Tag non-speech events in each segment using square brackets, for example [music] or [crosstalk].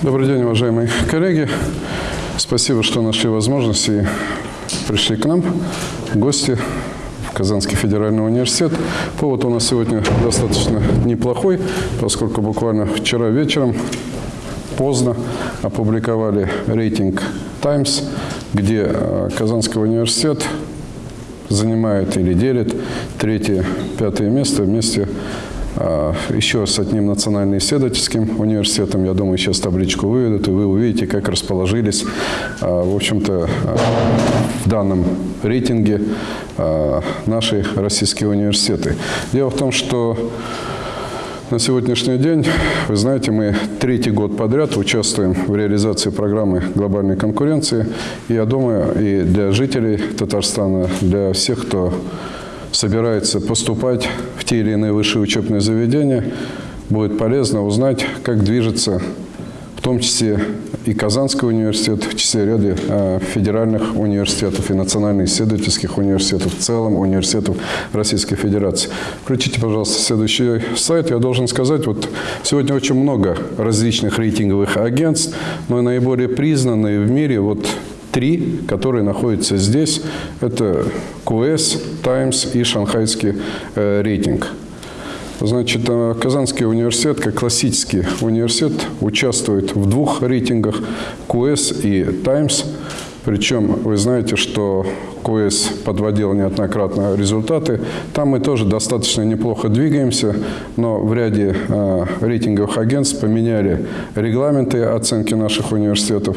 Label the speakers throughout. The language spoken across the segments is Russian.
Speaker 1: Добрый день, уважаемые коллеги. Спасибо, что нашли возможность и пришли к нам, гости в Казанский федеральный университет. Повод у нас сегодня достаточно неплохой, поскольку буквально вчера вечером поздно опубликовали рейтинг Times, где э, Казанский университет занимает или делит третье, пятое место вместе а, еще с одним национально-исследовательским университетом. Я думаю, сейчас табличку выведут, и вы увидите, как расположились, а, в общем-то, а, в данном рейтинге наши российские университеты. Дело в том, что на сегодняшний день, вы знаете, мы третий год подряд участвуем в реализации программы глобальной конкуренции. И я думаю, и для жителей Татарстана, для всех, кто собирается поступать в те или иные высшие учебные заведения, будет полезно узнать, как движется в том числе и Казанский университет, в числе ряда э, федеральных университетов и национально-исследовательских университетов, в целом университетов Российской Федерации. Включите, пожалуйста, следующий сайт. Я должен сказать, вот сегодня очень много различных рейтинговых агентств, но наиболее признанные в мире вот три, которые находятся здесь. Это QS, Times и шанхайский э, рейтинг. Значит, э, Казанский университет, как классический университет, участвует в двух рейтингах QS и Times. Причем вы знаете, что КОЭС подводил неоднократно результаты. Там мы тоже достаточно неплохо двигаемся, но в ряде э, рейтинговых агентств поменяли регламенты оценки наших университетов.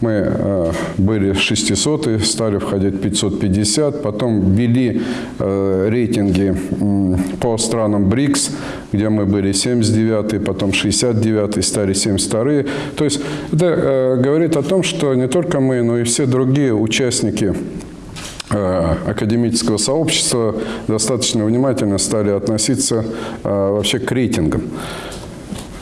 Speaker 1: Мы э, были 600, стали входить 550, потом ввели э, рейтинги э, по странам БРИКС, где мы были 79 потом 69 стали 72 -е. То есть это э, говорит о том, что не только мы, но и все другие участники академического сообщества достаточно внимательно стали относиться э, вообще к рейтингам.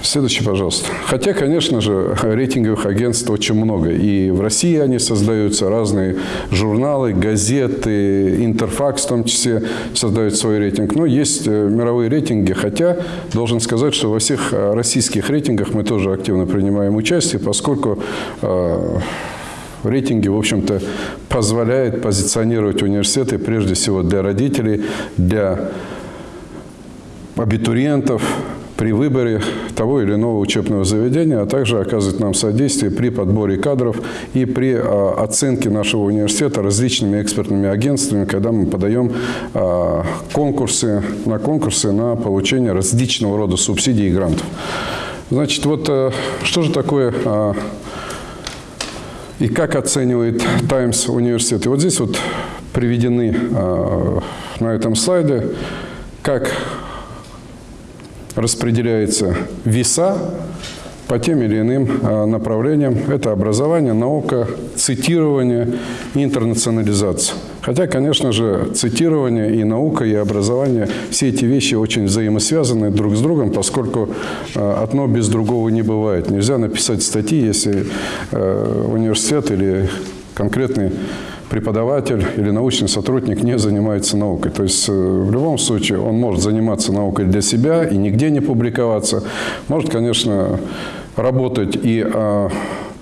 Speaker 1: Следующий, пожалуйста. Хотя, конечно же, рейтинговых агентств очень много. И в России они создаются, разные журналы, газеты, Интерфакс в том числе создают свой рейтинг. Но есть э, мировые рейтинги, хотя должен сказать, что во всех российских рейтингах мы тоже активно принимаем участие, поскольку рейтинги, в общем-то, позволяет позиционировать университеты прежде всего для родителей, для абитуриентов при выборе того или иного учебного заведения, а также оказывать нам содействие при подборе кадров и при а, оценке нашего университета различными экспертными агентствами, когда мы подаем а, конкурсы, на конкурсы на получение различного рода субсидий и грантов. Значит, вот а, что же такое а, и как оценивает Times университет. И вот здесь вот приведены э, на этом слайде, как распределяется веса по тем или иным э, направлениям. Это образование, наука, цитирование и интернационализация. Хотя, конечно же, цитирование и наука, и образование, все эти вещи очень взаимосвязаны друг с другом, поскольку э, одно без другого не бывает. Нельзя написать статьи, если э, университет или конкретный преподаватель или научный сотрудник не занимается наукой. То есть э, в любом случае он может заниматься наукой для себя и нигде не публиковаться. Может, конечно, работать и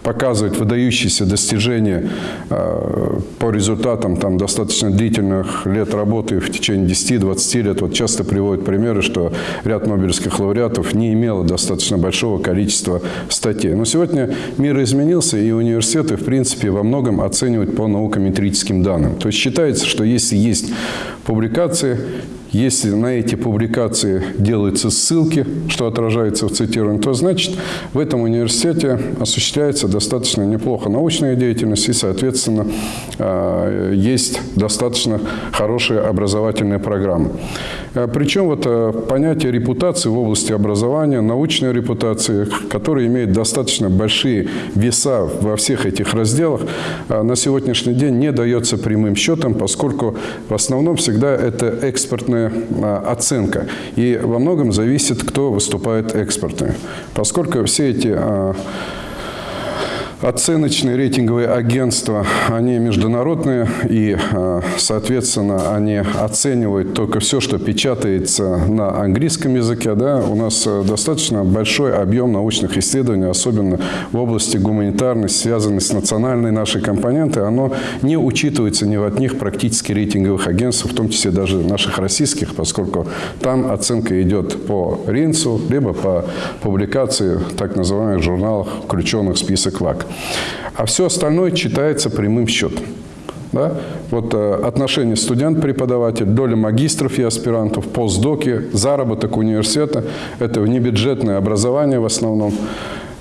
Speaker 1: показывать выдающиеся достижения э, по результатам там, достаточно длительных лет работы в течение 10-20 лет. Вот часто приводят примеры, что ряд нобелевских лауреатов не имело достаточно большого количества статей. Но сегодня мир изменился, и университеты, в принципе, во многом оценивают по наукометрическим данным. То есть считается, что если есть публикации, если на эти публикации делаются ссылки, что отражается в цитировании, то значит в этом университете осуществляется достаточно неплохо научная деятельность и, соответственно, а, есть достаточно хорошая образовательная программа. А, Причем вот а, понятие репутации в области образования, научной репутации, которая имеет достаточно большие веса во всех этих разделах, на сегодняшний день не дается прямым счетом, поскольку в основном всегда это экспортная оценка. И во многом зависит, кто выступает экспортами. Поскольку все эти Оценочные рейтинговые агентства, они международные и, э, соответственно, они оценивают только все, что печатается на английском языке. Да? У нас э, достаточно большой объем научных исследований, особенно в области гуманитарной, связанной с национальной нашей компонентой, оно не учитывается ни в одних практически рейтинговых агентств, в том числе даже наших российских, поскольку там оценка идет по Ринцу, либо по публикации так называемых журналах, включенных в список ВАК. А все остальное читается прямым счетом. Да? Вот э, отношения студент-преподаватель, доля магистров и аспирантов, постдоки, заработок университета – это внебюджетное образование в основном.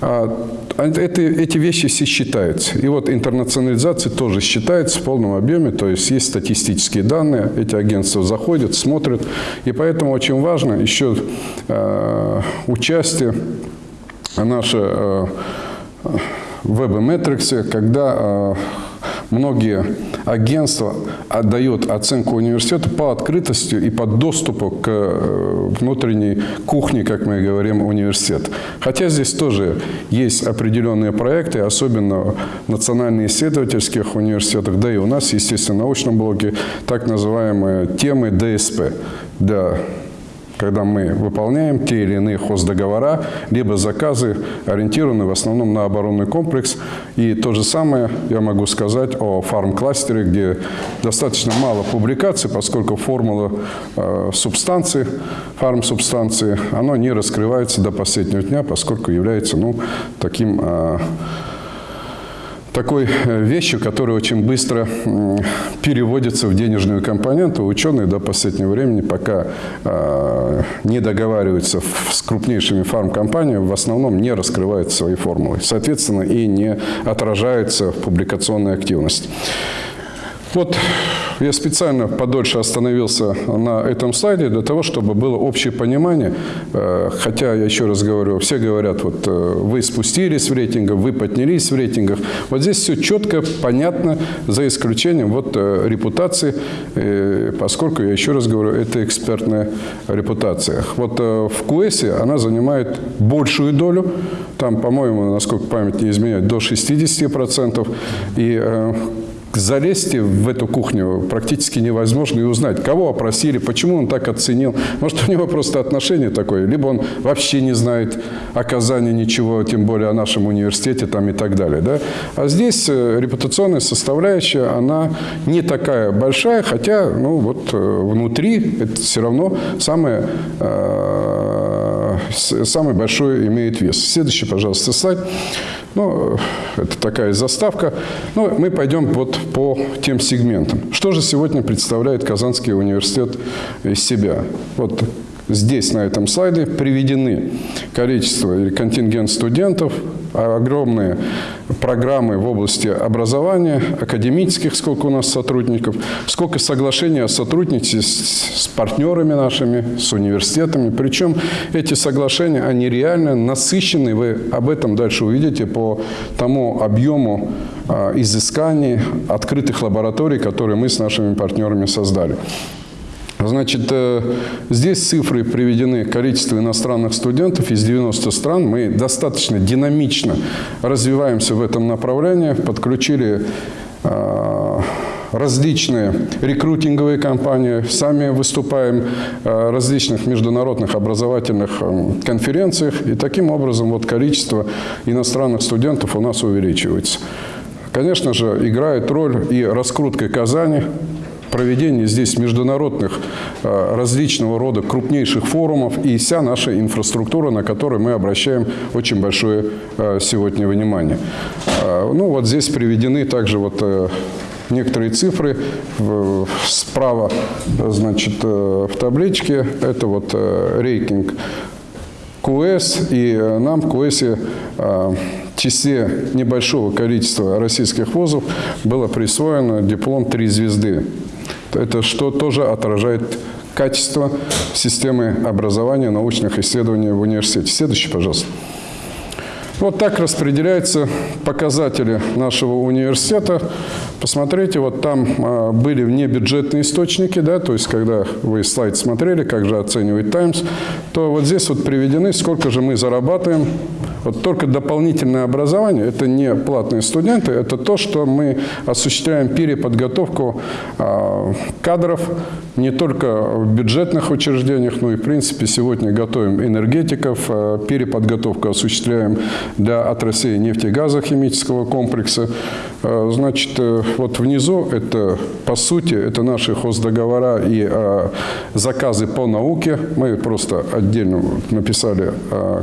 Speaker 1: А, это, эти вещи все считаются. И вот интернационализация тоже считается в полном объеме, то есть есть статистические данные, эти агентства заходят, смотрят. И поэтому очень важно еще э, участие наше э, веб-метриксе, когда э, многие агентства отдают оценку университету по открытости и по доступу к э, внутренней кухне, как мы говорим, университета. Хотя здесь тоже есть определенные проекты, особенно в национально-исследовательских университетах, да и у нас, естественно, в научном блоке, так называемые темы ДСП. Да, когда мы выполняем те или иные хоздоговора, либо заказы, ориентированы в основном на оборонный комплекс. И то же самое я могу сказать о фарм-кластере, где достаточно мало публикаций, поскольку формула э, субстанции, фарм-субстанции, она не раскрывается до последнего дня, поскольку является ну, таким... Э, такой э, вещью, которая очень быстро переводится в денежную компоненту. Ученые до последнего времени, пока э, не договариваются с крупнейшими фармкомпаниями, в основном не раскрывают свои формулы. Соответственно, и не отражаются в публикационной активности. Вот я специально подольше остановился на этом слайде для того, чтобы было общее понимание. Э, хотя, я еще раз говорю, все говорят, вот э, вы спустились в рейтингах, вы поднялись в рейтингах. Вот здесь все четко, понятно, за исключением вот э, репутации, поскольку, я еще раз говорю, это экспертная репутация. Вот в КУЭСе она занимает большую долю, там, по-моему, насколько память не изменяет, до 60%. И залезть в эту кухню практически невозможно и узнать, кого опросили, почему он так оценил. Может, у него просто отношение такое, либо он вообще не знает оказания ничего, тем более о нашем университете там и так далее. Да? А здесь э, репутационная составляющая, она не такая большая, хотя ну, вот, э, внутри это все равно самое, э, самый большой имеет вес. Следующий, пожалуйста, слайд. Ну, это такая заставка. Ну, мы пойдем вот по тем сегментам. Что же сегодня представляет Казанский университет из себя? Вот здесь, на этом слайде, приведены количество или контингент студентов, огромные программы в области образования, академических, сколько у нас сотрудников, сколько соглашений о сотрудничестве с, с партнерами нашими, с университетами. Причем эти соглашения, они реально насыщены, вы об этом дальше увидите по тому объему а, изысканий, открытых лабораторий, которые мы с нашими партнерами создали. Значит, э, здесь цифры приведены. Количество иностранных студентов из 90 стран. Мы достаточно динамично развиваемся в этом направлении, подключили э, различные рекрутинговые компании, сами выступаем в различных международных образовательных э, конференциях, и таким образом вот количество иностранных студентов у нас увеличивается. Конечно же, играет роль и раскрутка Казани, проведение здесь международных э, различного рода крупнейших форумов и вся наша инфраструктура, на которую мы обращаем очень большое э, сегодня внимание. Э, ну вот здесь приведены также вот некоторые цифры справа, значит, в табличке. Это вот рейтинг КУЭС, и нам в КУЭСе числе небольшого количества российских вузов было присвоено диплом «Три звезды». Это что тоже отражает качество системы образования, научных исследований в университете. Следующий, пожалуйста. Вот так распределяются показатели нашего университета. Посмотрите, вот там а, были внебюджетные источники, да, то есть когда вы слайд смотрели, как же оценивает Times, то вот здесь вот приведены, сколько же мы зарабатываем Вот только дополнительное образование, это не платные студенты, это то, что мы осуществляем переподготовку а, кадров не только в бюджетных учреждениях, но и, в принципе, сегодня готовим энергетиков, а, переподготовку осуществляем для отраслей нефтегазохимического комплекса. А, значит, э, вот внизу это, по сути, это наши хоздоговора и заказы по науке. Мы просто отдельно написали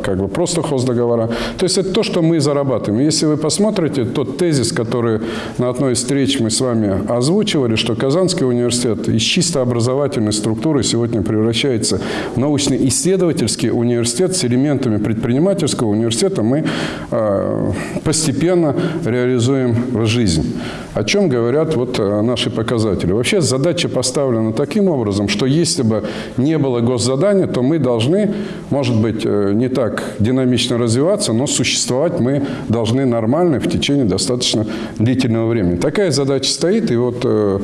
Speaker 1: как бы просто хоздоговора. То есть это то, что мы зарабатываем. Если вы посмотрите тот тезис, который на одной из встреч мы с вами озвучивали, что Казанский университет из чисто образовательной структуры сегодня превращается в научно-исследовательский университет с элементами предпринимательского университета, мы э, постепенно реализуем в жизнь. О чем говорят вот э, наши показатели. Вообще задача поставлена таким образом, что если бы не было госзадания, то мы должны, может быть, э, не так динамично развиваться, но существовать мы должны нормально в течение достаточно длительного времени. Такая задача стоит, и вот э,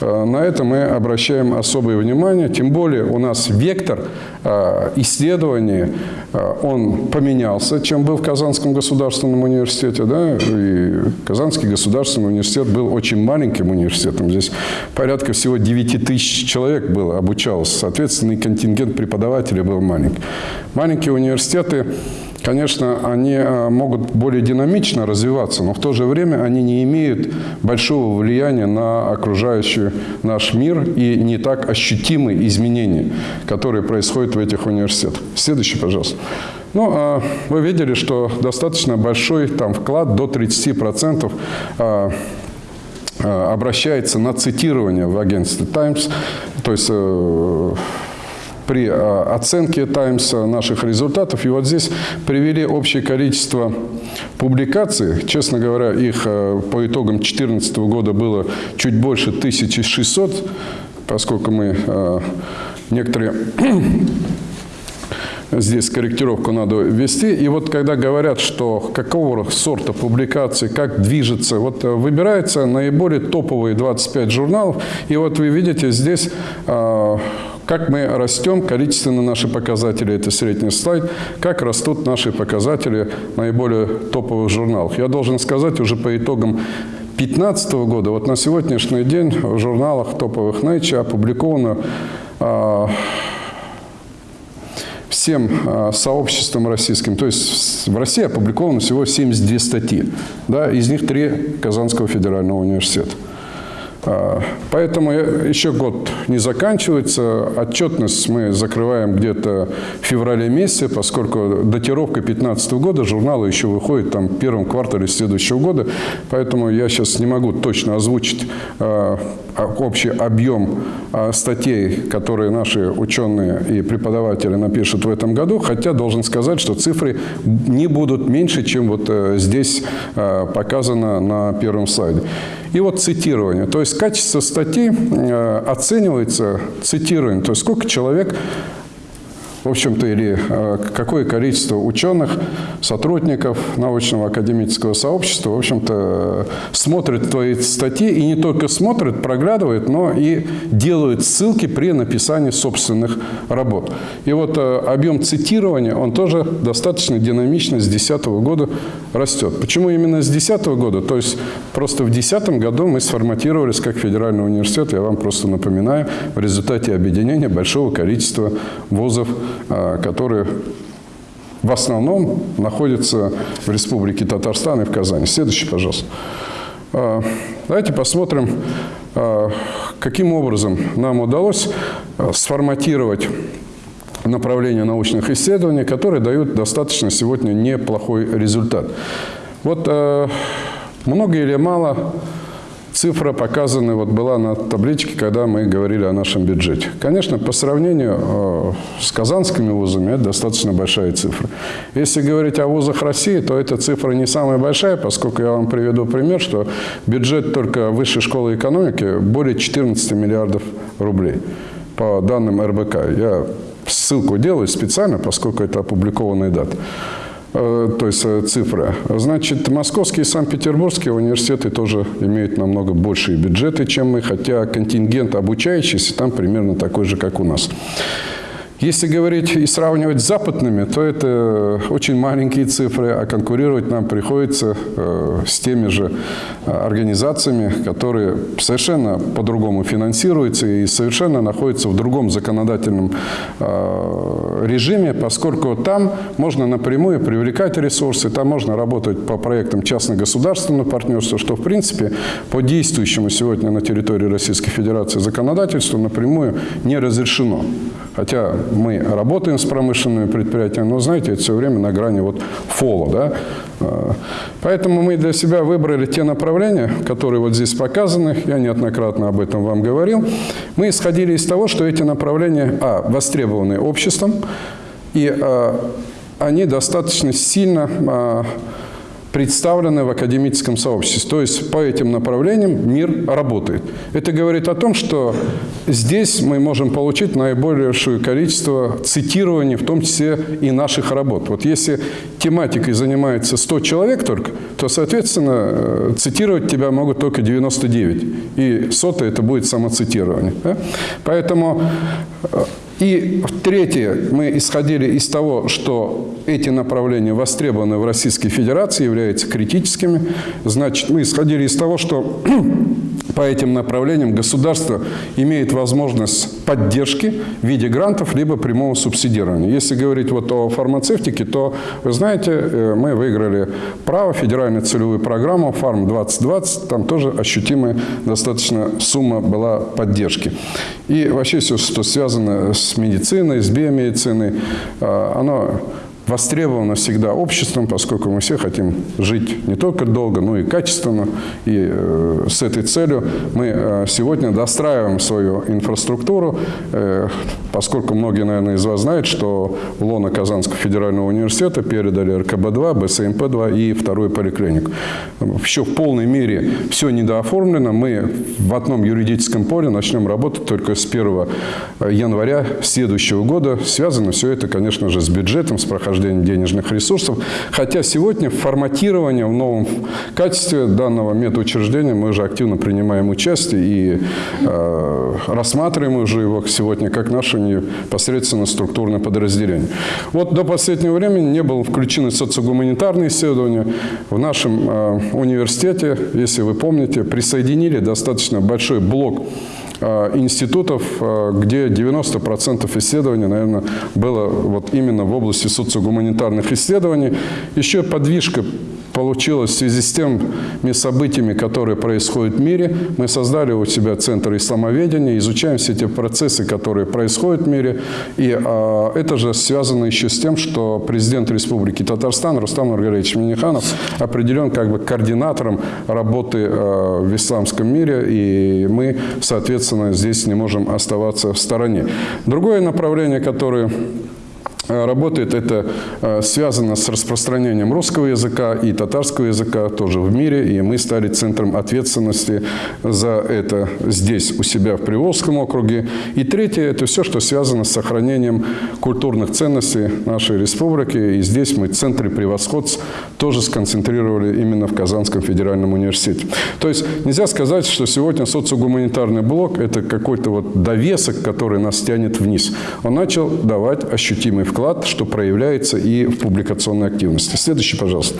Speaker 1: э, на это мы обращаем особое внимание. Тем более у нас вектор э, исследований, э, он поменялся, чем был в Казанском государственном университете. Да? И Казанский государственный университет был очень маленьким университетом. Здесь порядка всего 9 тысяч человек было, обучалось. Соответственно, и контингент преподавателей был маленький. Маленькие университеты Конечно, они э, могут более динамично развиваться, но в то же время они не имеют большого влияния на окружающий наш мир и не так ощутимые изменения, которые происходят в этих университетах. Следующий, пожалуйста. Ну, а вы видели, что достаточно большой там вклад до 30% а, а, обращается на цитирование в агентстве Times, то есть э, при э, оценке Times наших результатов. И вот здесь привели общее количество публикаций. Честно говоря, их э, по итогам 2014 года было чуть больше 1600, поскольку мы э, некоторые [coughs] здесь корректировку надо ввести. И вот когда говорят, что какого сорта публикации, как движется, вот выбирается наиболее топовые 25 журналов. И вот вы видите здесь как мы растем, количественно наши показатели, это средний слайд, как растут наши показатели наиболее топовых журналов. Я должен сказать, уже по итогам 2015 года, вот на сегодняшний день в журналах топовых Nature опубликовано а, всем а, сообществам российским, то есть в России опубликовано всего 72 статьи, да, из них три Казанского федерального университета. А, поэтому еще год не заканчивается. Отчетность мы закрываем где-то в феврале месяце, поскольку датировка 2015 года журнала еще выходит там, в первом квартале следующего года. Поэтому я сейчас не могу точно озвучить а, общий объем а, статей, которые наши ученые и преподаватели напишут в этом году, хотя должен сказать, что цифры не будут меньше, чем вот э, здесь показано на первом слайде. И вот цитирование. То есть качество статьи э, оценивается цитированием. То есть сколько человек в общем-то, или э, какое количество ученых, сотрудников научного академического сообщества, в общем-то, смотрят твои статьи и не только смотрят, проглядывают, но и делают ссылки при написании собственных работ. И вот э, объем цитирования, он тоже достаточно динамично с 2010 года растет. Почему именно с 2010 года? То есть просто в 2010 году мы сформатировались как федеральный университет, я вам просто напоминаю, в результате объединения большого количества вузов которые в основном находятся в Республике Татарстан и в Казани. Следующий, пожалуйста. А, давайте посмотрим, а, каким образом нам удалось сформатировать направления научных исследований, которые дают достаточно сегодня неплохой результат. Вот много или мало Цифра показана вот была на табличке, когда мы говорили о нашем бюджете. Конечно, по сравнению э, с казанскими вузами это достаточно большая цифра. Если говорить о вузах России, то эта цифра не самая большая, поскольку я вам приведу пример, что бюджет только Высшей школы экономики более 14 миллиардов рублей по данным РБК. Я ссылку делаю специально, поскольку это опубликованные даты. Э, то есть э, цифры. Значит, московские и санкт-петербургские университеты тоже имеют намного большие бюджеты, чем мы, хотя контингент обучающихся там примерно такой же, как у нас. Если говорить и сравнивать с западными, то это очень маленькие цифры, а конкурировать нам приходится э, с теми же э, организациями, которые совершенно по-другому финансируются и совершенно находятся в другом законодательном э, режиме, поскольку там можно напрямую привлекать ресурсы, там можно работать по проектам частно-государственного партнерства, что в принципе по действующему сегодня на территории Российской Федерации законодательству напрямую не разрешено. Хотя мы работаем с промышленными предприятиями, но, знаете, это все время на грани вот фола. Да? А, поэтому мы для себя выбрали те направления, которые вот здесь показаны. Я неоднократно об этом вам говорил. Мы исходили из того, что эти направления, а, востребованы обществом, и а, они достаточно сильно а, представлены в академическом сообществе. То есть по этим направлениям мир работает. Это говорит о том, что здесь мы можем получить наибольшее количество цитирований, в том числе и наших работ. Вот если тематикой занимается 100 человек только, то, соответственно, э, цитировать тебя могут только 99. И сотое это будет самоцитирование. Поэтому э, и третье, мы исходили из того, что эти направления востребованы в Российской Федерации, являются критическими. Значит, мы исходили из того, что по этим направлениям государство имеет возможность поддержки в виде грантов либо прямого субсидирования. Если говорить вот о фармацевтике, то, вы знаете, э, мы выиграли право, федеральную целевую программу «Фарм-2020», там тоже ощутимая достаточно сумма была поддержки. И вообще все, что связано с медициной, с биомедициной, э, оно востребовано всегда обществом, поскольку мы все хотим жить не только долго, но и качественно. И э, с этой целью мы э, сегодня достраиваем свою инфраструктуру, э, поскольку многие, наверное, из вас знают, что в лоно Казанского федерального университета передали РКБ-2, БСМП-2 и вторую поликлинику. Еще в полной мере все недооформлено. Мы в одном юридическом поле начнем работать только с 1 января следующего года. Связано все это, конечно же, с бюджетом, с прохождением нахождения денежных ресурсов. Хотя сегодня в форматировании, в новом качестве данного медучреждения мы уже активно принимаем участие и э, рассматриваем уже его сегодня как наше непосредственно структурное подразделение. Вот до последнего времени не было включены социогуманитарные исследования. В нашем э, университете, если вы помните, присоединили достаточно большой блок институтов, э, где 90% исследований, наверное, было вот именно в области социогуманитарных исследований. Еще подвижка получилось в связи с теми событиями, которые происходят в мире. Мы создали у себя Центр исламоведения, изучаем все эти процессы, которые происходят в мире. И а, это же связано еще с тем, что президент Республики Татарстан Рустам Маргариевич Миниханов определен как бы координатором работы а, в исламском мире, и мы, соответственно, здесь не можем оставаться в стороне. Другое направление, которое работает. Это э, связано с распространением русского языка и татарского языка тоже в мире. И мы стали центром ответственности за это здесь, у себя в Приволжском округе. И третье – это все, что связано с сохранением культурных ценностей нашей республики. И здесь мы в центре превосходств тоже сконцентрировали именно в Казанском федеральном университете. То есть нельзя сказать, что сегодня социогуманитарный блок – это какой-то вот довесок, который нас тянет вниз. Он начал давать ощутимый вклад, что проявляется и в публикационной активности. Следующий, пожалуйста.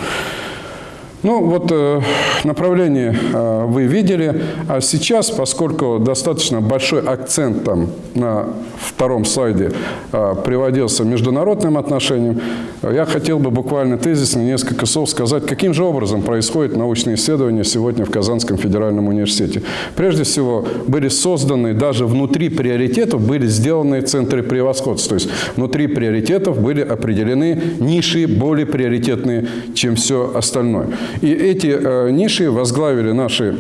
Speaker 1: Ну, вот э, направление э, вы видели. А сейчас, поскольку достаточно большой акцент там на втором слайде э, приводился международным отношениям, я хотел бы буквально тезисно несколько слов сказать, каким же образом происходит научное исследование сегодня в Казанском федеральном университете. Прежде всего, были созданы даже внутри приоритетов, были сделаны центры превосходства. То есть внутри приоритетов были определены ниши более приоритетные, чем все остальное. И эти э, ниши возглавили наши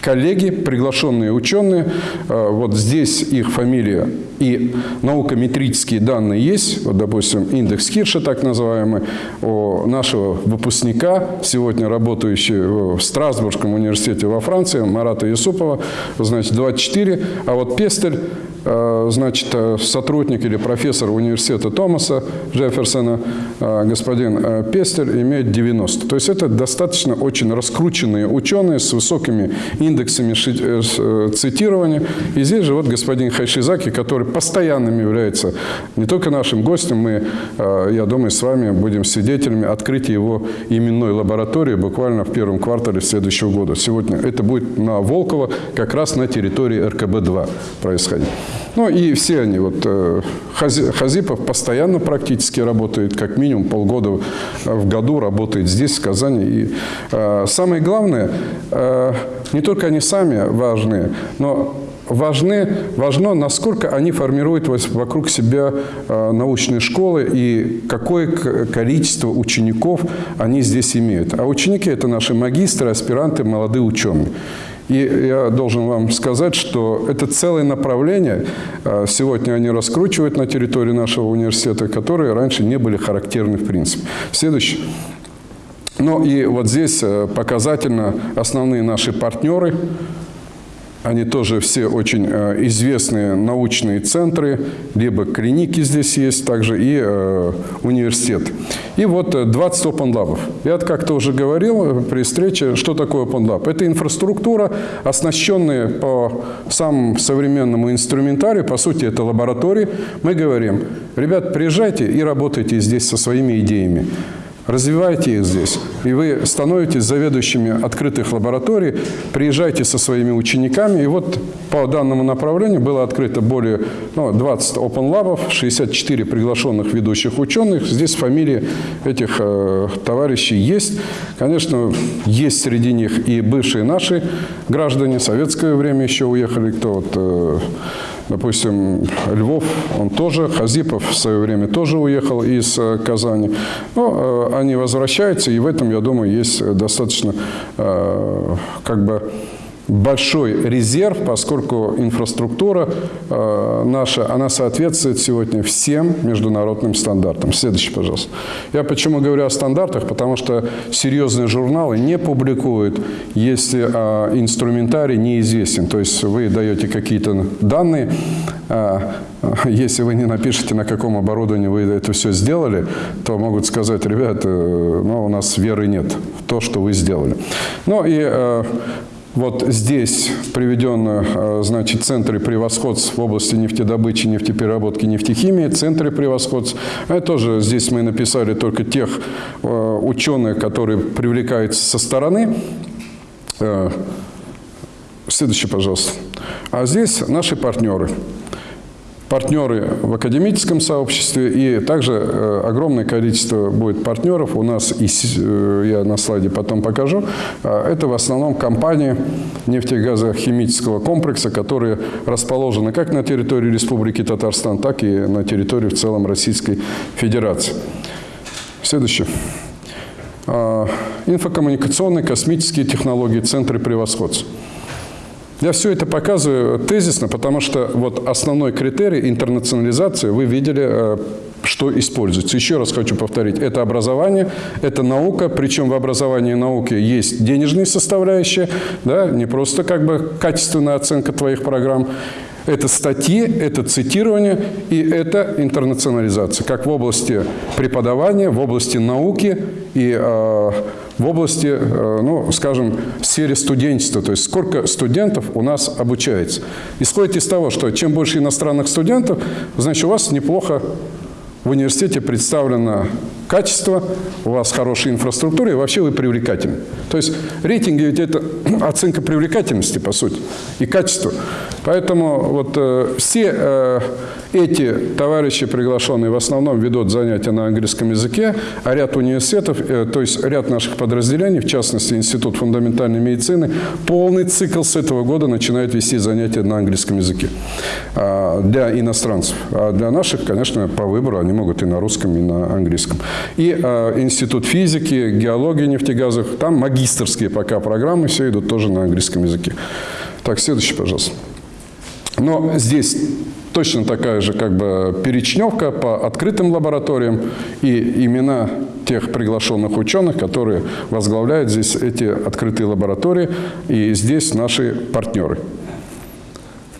Speaker 1: коллеги, приглашенные ученые. Э, вот здесь их фамилия и наукометрические данные есть. Вот, допустим, индекс Хирша, так называемый, у нашего выпускника, сегодня работающего в Страсбургском университете во Франции, Марата Юсупова, значит, 24. А вот Пестель Э, значит, сотрудник или профессор университета Томаса Джефферсона, господин Пестель, имеет 90. То есть это достаточно достаточно очень раскрученные ученые с высокими индексами э, э, цитирования. И здесь же вот господин Хайшизаки, который постоянным является не только нашим гостем, мы, э, я думаю, с вами будем свидетелями открытия его именной лаборатории буквально в первом квартале следующего года. Сегодня это будет на Волково, как раз на территории РКБ-2 происходить. Ну и все они, вот Хазипов постоянно практически работает, как минимум полгода в году работает здесь, в Казани. И самое главное, э, не только они сами важны, но важны, важно, насколько они формируют вокруг себя э, научные школы и какое количество учеников они здесь имеют. А ученики – это наши магистры, аспиранты, молодые ученые. И я должен вам сказать, что это целое направление, сегодня они раскручивают на территории нашего университета, которые раньше не были характерны в принципе. Следующий. Ну и вот здесь э, показательно основные наши партнеры – они тоже все очень э, известные научные центры, либо клиники здесь есть, также и э, университет. И вот 20 э, Open Lab. Я как-то уже говорил при встрече, что такое Open Lab. Это инфраструктура, оснащенная по самому современному инструментарию, по сути, это лаборатории. Мы говорим, ребят, приезжайте и работайте здесь со своими идеями развивайте их здесь. И вы становитесь заведующими открытых лабораторий, приезжайте со своими учениками. И вот по данному направлению было открыто более ну, 20 Open Lab, 64 приглашенных ведущих ученых. Здесь фамилии этих э, товарищей есть. Конечно, есть среди них и бывшие наши граждане, советское время еще уехали, кто вот... Э, Допустим, Львов, он тоже, Хазипов в свое время тоже уехал из э, Казани. Но э, они возвращаются, и в этом, я думаю, есть достаточно э, как бы большой резерв, поскольку инфраструктура э, наша, она соответствует сегодня всем международным стандартам. Следующий, пожалуйста. Я почему говорю о стандартах, потому что серьезные журналы не публикуют, если э, инструментарий неизвестен. То есть вы даете какие-то данные, э, [laughs] если вы не напишете, на каком оборудовании вы это все сделали, то могут сказать, ребята, ну, у нас веры нет в то, что вы сделали. Ну и э, вот здесь приведены, э, значит, центры превосходств в области нефтедобычи, нефтепереработки, нефтехимии, центры превосходств. Это тоже здесь мы написали только тех э, ученых, которые привлекаются со стороны. Э, следующий, пожалуйста. А здесь наши партнеры партнеры в академическом сообществе, и также э, огромное количество будет партнеров. У нас, и, э, я на слайде потом покажу, а, это в основном компании нефтегазохимического комплекса, которые расположены как на территории Республики Татарстан, так и на территории в целом Российской Федерации. Следующее. А, инфокоммуникационные, космические технологии, центры превосходства. Я все это показываю тезисно, потому что вот основной критерий интернационализации вы видели, э, что используется. Еще раз хочу повторить, это образование, это наука, причем в образовании и науке есть денежные составляющие, да, не просто как бы качественная оценка твоих программ, это статьи, это цитирование и это интернационализация, как в области преподавания, в области науки и э, в области, э, ну, скажем, в сфере студенчества, то есть сколько студентов у нас обучается. Исходит из того, что чем больше иностранных студентов, значит, у вас неплохо в университете представлено качество, у вас хорошая инфраструктура и вообще вы привлекательны. То есть рейтинги ведь это [clears throat] оценка привлекательности, по сути, и качества. Поэтому вот э, все э, эти товарищи, приглашенные, в основном ведут занятия на английском языке, а ряд университетов, э, то есть ряд наших подразделений, в частности Институт фундаментальной медицины, полный цикл с этого года начинает вести занятия на английском языке э, для иностранцев. А для наших, конечно, по выбору они могут и на русском, и на английском. И э, Институт физики, геологии нефтегазов, там магистрские пока программы все идут тоже на английском языке. Так, следующий, пожалуйста. Но здесь точно такая же как бы перечневка по открытым лабораториям и имена тех приглашенных ученых, которые возглавляют здесь эти открытые лаборатории, и здесь наши партнеры.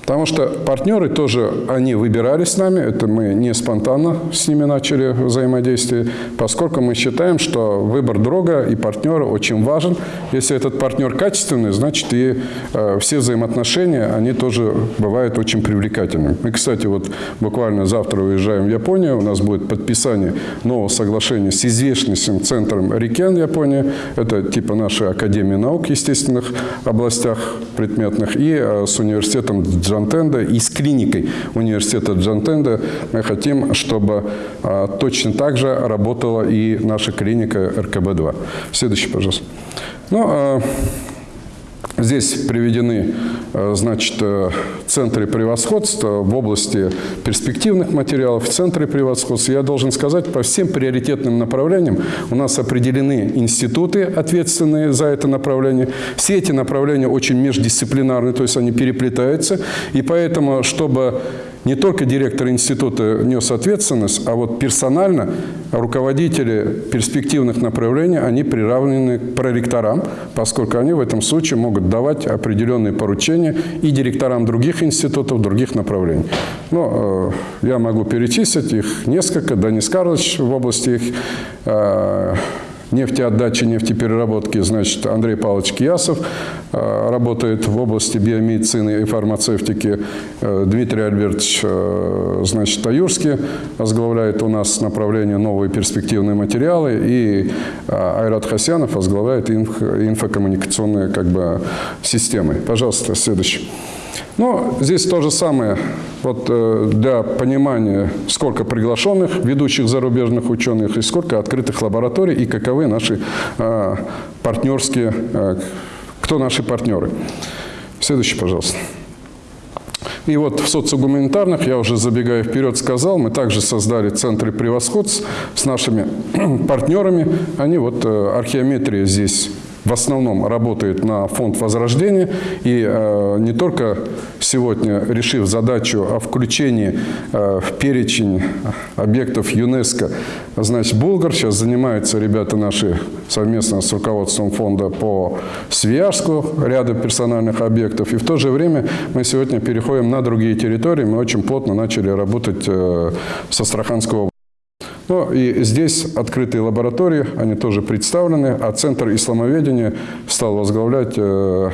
Speaker 1: Потому что партнеры тоже, они выбирали с нами, это мы не спонтанно с ними начали взаимодействие, поскольку мы считаем, что выбор друга и партнера очень важен. Если этот партнер качественный, значит и э, все взаимоотношения, они тоже бывают очень привлекательными. И, кстати, вот буквально завтра уезжаем в Японию, у нас будет подписание нового соглашения с известнейшим центром Рикен Японии, это типа нашей Академии наук, естественных областях предметных, и э, с университетом Джантенда, и с клиникой университета Джантенда мы хотим, чтобы э, точно так же работала и наша клиника РКБ-2. Следующий, пожалуйста. Ну, э, Здесь приведены значит, центры превосходства в области перспективных материалов, в центре превосходства. Я должен сказать, по всем приоритетным направлениям у нас определены институты, ответственные за это направление. Все эти направления очень междисциплинарны, то есть они переплетаются. И поэтому, чтобы не только директор института нес ответственность, а вот персонально руководители перспективных направлений, они приравнены к проректорам, поскольку они в этом случае могут давать определенные поручения и директорам других институтов, других направлений. Но э, я могу перечислить их несколько. Данис Карлович в области их э, нефтеотдачи, нефтепереработки, значит, Андрей Павлович Киясов э, работает в области биомедицины и фармацевтики. Э, Дмитрий Альбертович, э, значит, Таюрский возглавляет у нас направление новые перспективные материалы, и Айрат Хасянов возглавляет инфокоммуникационные как бы, системы. Пожалуйста, следующий. Но здесь то же самое. Вот э, для понимания, сколько приглашенных ведущих зарубежных ученых и сколько открытых лабораторий и каковы наши э, партнерские, э, кто наши партнеры. Следующий, пожалуйста. И вот в социогуманитарных, я уже забегая вперед сказал, мы также создали центры превосходств с нашими [clears throat] партнерами. Они вот археометрия здесь в основном работает на фонд возрождения. И э, не только сегодня, решив задачу о включении э, в перечень объектов ЮНЕСКО, значит, Булгар, сейчас занимаются ребята наши совместно с руководством фонда по Свияжску, ряда персональных объектов. И в то же время мы сегодня переходим на другие территории. Мы очень плотно начали работать э, с Астраханской области. Ну и здесь открытые лаборатории, они тоже представлены, а Центр исламоведения стал возглавлять э,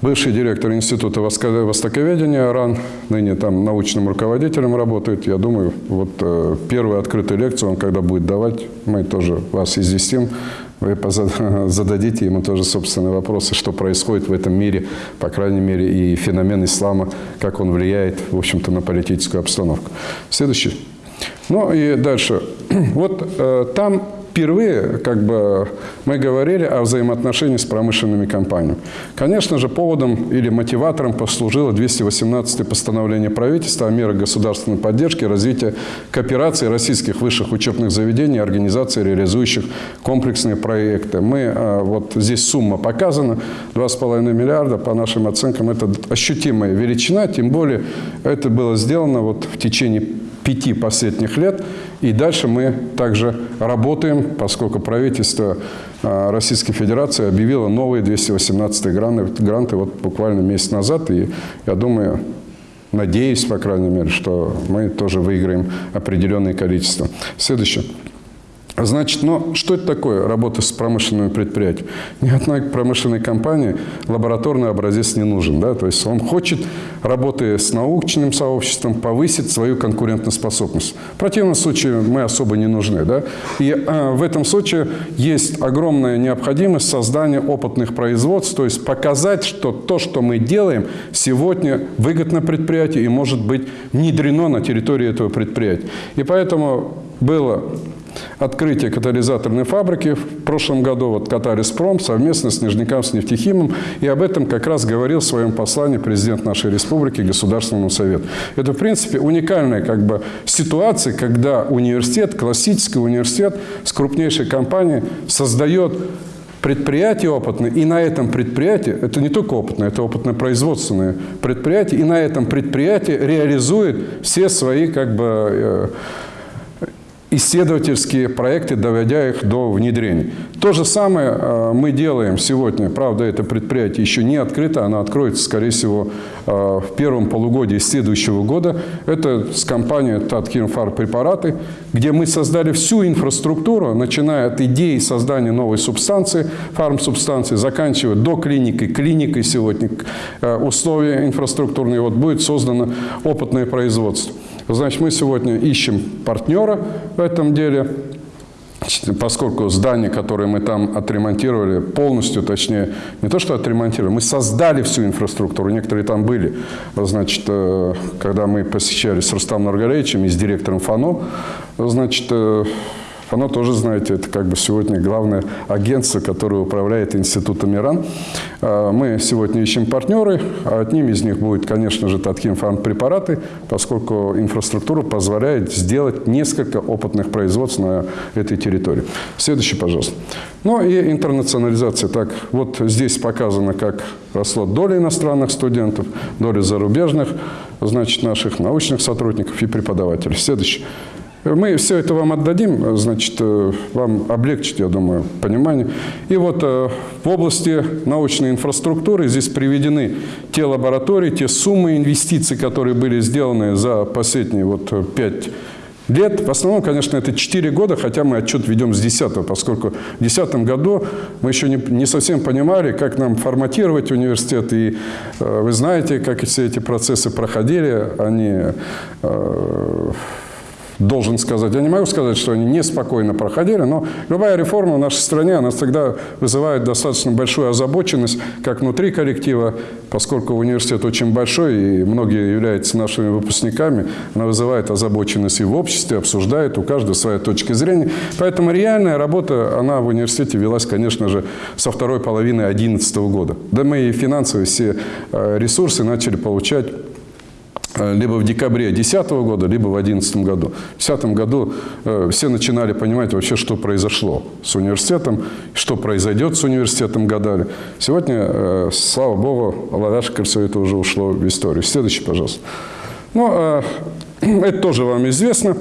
Speaker 1: бывший директор Института востоковедения РАН, ныне там научным руководителем работает. Я думаю, вот э, первую открытую лекцию он когда будет давать, мы тоже вас известим, вы [laughs] зададите ему тоже собственные вопросы, что происходит в этом мире, по крайней мере, и феномен ислама, как он влияет, в общем-то, на политическую обстановку. Следующий. Ну и дальше. [clears throat] Вот э, там впервые как бы, мы говорили о взаимоотношении с промышленными компаниями. Конечно же, поводом или мотиватором послужило 218 постановление правительства о мерах государственной поддержки развития кооперации российских высших учебных заведений и организаций, реализующих комплексные проекты. Мы, э, вот здесь сумма показана, 2,5 миллиарда, по нашим оценкам, это ощутимая величина, тем более это было сделано вот в течение пяти последних лет. И дальше мы также работаем, поскольку правительство а, Российской Федерации объявило новые 218 гранты, гранты вот буквально месяц назад. И я думаю, надеюсь, по крайней мере, что мы тоже выиграем определенное количество. Следующее. Значит, но что это такое работа с промышленными предприятиями? Ни одной промышленной компании лабораторный образец не нужен. Да? То есть он хочет, работая с научным сообществом, повысить свою конкурентоспособность. В противном случае мы особо не нужны. Да? И а, в этом случае есть огромная необходимость создания опытных производств, то есть показать, что то, что мы делаем, сегодня выгодно предприятию и может быть внедрено на территории этого предприятия. И поэтому было открытие катализаторной фабрики в прошлом году, вот Катариспром, совместно с Нижняком, с нефтехимом, и об этом как раз говорил в своем послании президент нашей республики Государственному совету. Это, в принципе, уникальная как бы, ситуация, когда университет, классический университет с крупнейшей компанией создает предприятие опытное, и на этом предприятии, это не только опытное, это опытно-производственное предприятие, и на этом предприятии реализует все свои как бы, э, исследовательские проекты, доводя их до внедрения. То же самое э, мы делаем сегодня. Правда, это предприятие еще не открыто, оно откроется, скорее всего, э, в первом полугодии следующего года. Это с компанией Таткин Препараты, где мы создали всю инфраструктуру, начиная от идеи создания новой субстанции, фармсубстанции, заканчивая до клиники, клиникой сегодня, э, условия инфраструктурные. Вот будет создано опытное производство. Значит, мы сегодня ищем партнера в этом деле, поскольку здание, которое мы там отремонтировали, полностью, точнее, не то что отремонтировали, мы создали всю инфраструктуру, некоторые там были. Значит, э, когда мы посещали с Рустамом Наргалевичем и с директором ФАНО, значит, э, оно тоже, знаете, это как бы сегодня главное агентство, которое управляет институтом Иран. А, мы сегодня ищем партнеры, а одним из них будет, конечно же, Таткин фармпрепараты, поскольку инфраструктура позволяет сделать несколько опытных производств на этой территории. Следующий, пожалуйста. Ну и интернационализация. Так, вот здесь показано, как росла доля иностранных студентов, доля зарубежных, значит, наших научных сотрудников и преподавателей. Следующий. Мы все это вам отдадим, значит, э, вам облегчить, я думаю, понимание. И вот э, в области научной инфраструктуры здесь приведены те лаборатории, те суммы инвестиций, которые были сделаны за последние вот э, пять лет. В основном, конечно, это 4 года, хотя мы отчет ведем с 10 поскольку в 2010 году мы еще не, не совсем понимали, как нам форматировать университет. И э, вы знаете, как все эти процессы проходили. Они... Э, должен сказать. Я не могу сказать, что они неспокойно проходили, но любая реформа в нашей стране, она всегда вызывает достаточно большую озабоченность, как внутри коллектива, поскольку университет очень большой, и многие являются нашими выпускниками, она вызывает озабоченность и в обществе, обсуждает, у каждого своя точка зрения. Поэтому реальная работа, она в университете велась, конечно же, со второй половины 2011 года. Да мы и финансовые все э, ресурсы начали получать либо в декабре 2010 года, либо в 2011 году. В 2010 году э, все начинали понимать вообще, что произошло с университетом, что произойдет с университетом, гадали. Сегодня, э, слава богу, Лавяшка все это уже ушло в историю. Следующий, пожалуйста. Ну, э, [clears throat] это тоже вам известно.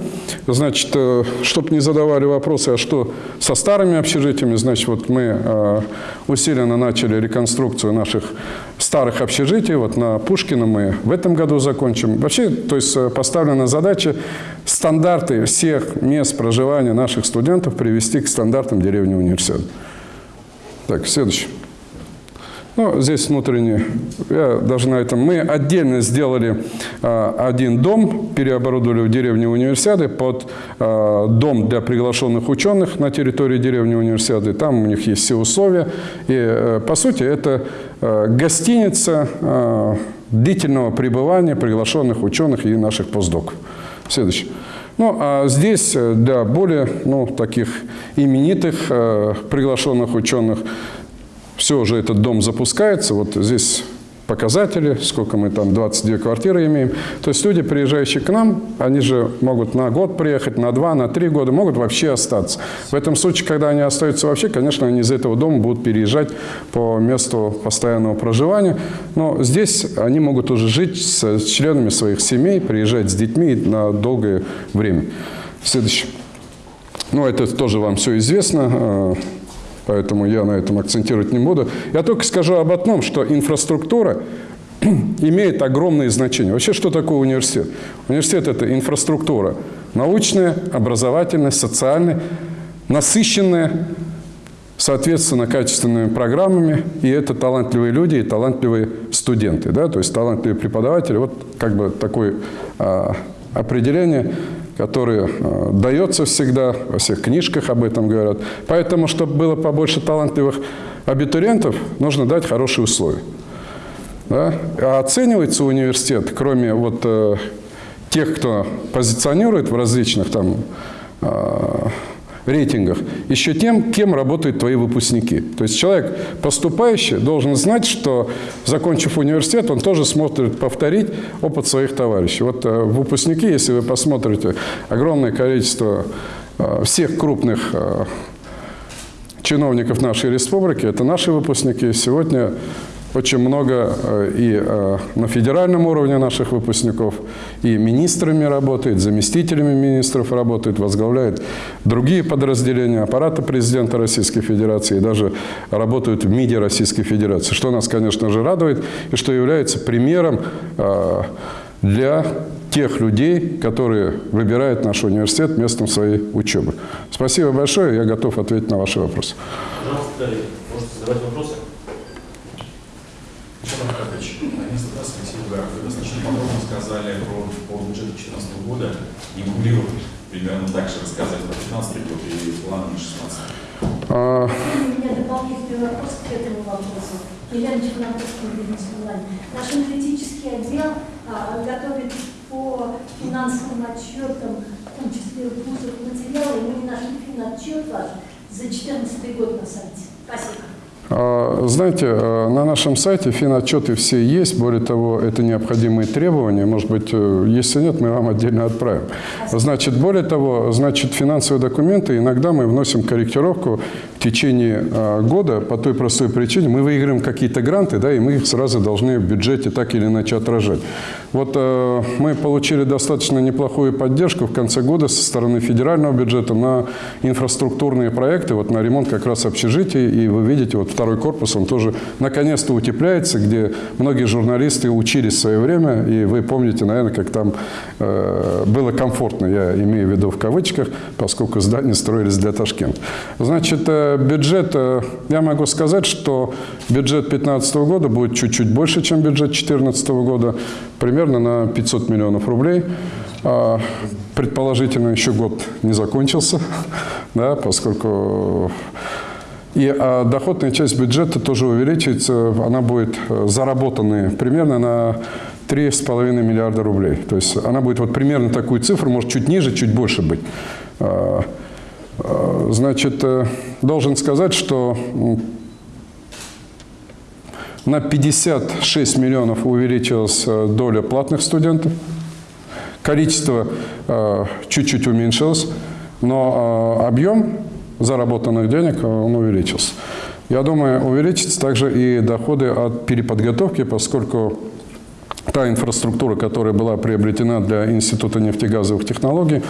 Speaker 1: Значит, э, чтобы не задавали вопросы, а что со старыми общежитиями, значит, вот мы э, усиленно начали реконструкцию наших старых общежитий. Вот на Пушкина мы в этом году закончим. Вообще, то есть поставлена задача стандарты всех мест проживания наших студентов привести к стандартам деревни университета. Так, следующий. Ну, здесь внутренне, я даже на этом, мы отдельно сделали э, один дом, переоборудовали в деревне универсиады под э, дом для приглашенных ученых на территории деревни универсиады. Там у них есть все условия. И, э, по сути, это э, гостиница э, длительного пребывания приглашенных ученых и наших постдоков. Следующий. Ну, а здесь для более ну, таких именитых э, приглашенных ученых все уже этот дом запускается. Вот здесь показатели, сколько мы там, 22 квартиры имеем. То есть люди, приезжающие к нам, они же могут на год приехать, на два, на три года, могут вообще остаться. В этом случае, когда они остаются вообще, конечно, они из этого дома будут переезжать по месту постоянного проживания. Но здесь они могут уже жить с членами своих семей, приезжать с детьми на долгое время. Следующее. Ну, это тоже вам все известно поэтому я на этом акцентировать не буду. Я только скажу об одном, что инфраструктура [clears throat] имеет огромное значение. Вообще, что такое университет? Университет – это инфраструктура научная, образовательная, социальная, насыщенная, соответственно, качественными программами, и это талантливые люди и талантливые студенты, да, то есть талантливые преподаватели. Вот как бы такое а, определение который э, дается всегда, во всех книжках об этом говорят. Поэтому, чтобы было побольше талантливых абитуриентов, нужно дать хорошие условия. Да? А оценивается университет, кроме вот э, тех, кто позиционирует в различных там э, рейтингах, еще тем, кем работают твои выпускники. То есть человек, поступающий, должен знать, что, закончив университет, он тоже сможет повторить опыт своих товарищей. Вот э, выпускники, если вы посмотрите, огромное количество э, всех крупных э, чиновников нашей республики, это наши выпускники. Сегодня очень много э, и э, на федеральном уровне наших выпускников, и министрами работает, заместителями министров работает, возглавляет другие подразделения аппарата президента Российской Федерации, и даже работают в МИДе Российской Федерации, что нас, конечно же, радует, и что является примером э, для тех людей, которые выбирают наш университет местом своей учебы. Спасибо большое, я готов ответить на ваши вопросы.
Speaker 2: Пожалуйста, можете задавать вопросы.
Speaker 3: Александр Аркадьевич, несколько раз Алексей Угаров, вы достаточно подробно сказали про, по бюджету 2014 года, бы примерно так же рассказать про 2015 год и планы на 2016?
Speaker 1: А,
Speaker 4: У меня дополнительный вопрос к этому вопросу. Елена Чернобыльская, бизнес-онлайн. Наш аналитический отдел а, готовит по финансовым отчетам, в том числе вузов материалы, и мы не нашли финотчет ваш за 2014 год на сайте. Спасибо.
Speaker 1: А, Знаете, э, на нашем сайте финотчеты все есть. Более того, это необходимые требования. Может быть, э, если нет, мы вам отдельно отправим. Значит, более того, значит, финансовые документы иногда мы вносим корректировку в течение э, года по той простой причине. Мы выиграем какие-то гранты, да, и мы их сразу должны в бюджете так или иначе отражать. Вот мы получили достаточно неплохую поддержку в конце года со стороны федерального бюджета на инфраструктурные проекты, вот на ремонт как раз общежитий. И вы видите, вот второй корпус, он тоже наконец-то утепляется, где многие журналисты учились в свое время. И вы помните, наверное, как там э, было комфортно, я имею в виду в кавычках, поскольку здания строились для Ташкента. Значит, э, бюджет, э, я могу сказать, что бюджет 2015 года будет чуть-чуть больше, чем бюджет 2014 года, примерно на 500 миллионов рублей. А, Предположительно, еще год не закончился, [laughs] да, поскольку и а, доходная часть бюджета тоже увеличится, она будет э, заработанная примерно на 3,5 миллиарда рублей. То есть она будет вот примерно такую цифру, может чуть ниже, чуть больше быть. А, Значит, э, должен сказать, что на 56 миллионов увеличилась э, доля платных студентов. Количество э, чуть-чуть уменьшилось, но э, объем заработанных денег э, он увеличился. Я думаю, увеличится также и доходы от переподготовки, поскольку та инфраструктура, которая была приобретена для Института нефтегазовых технологий,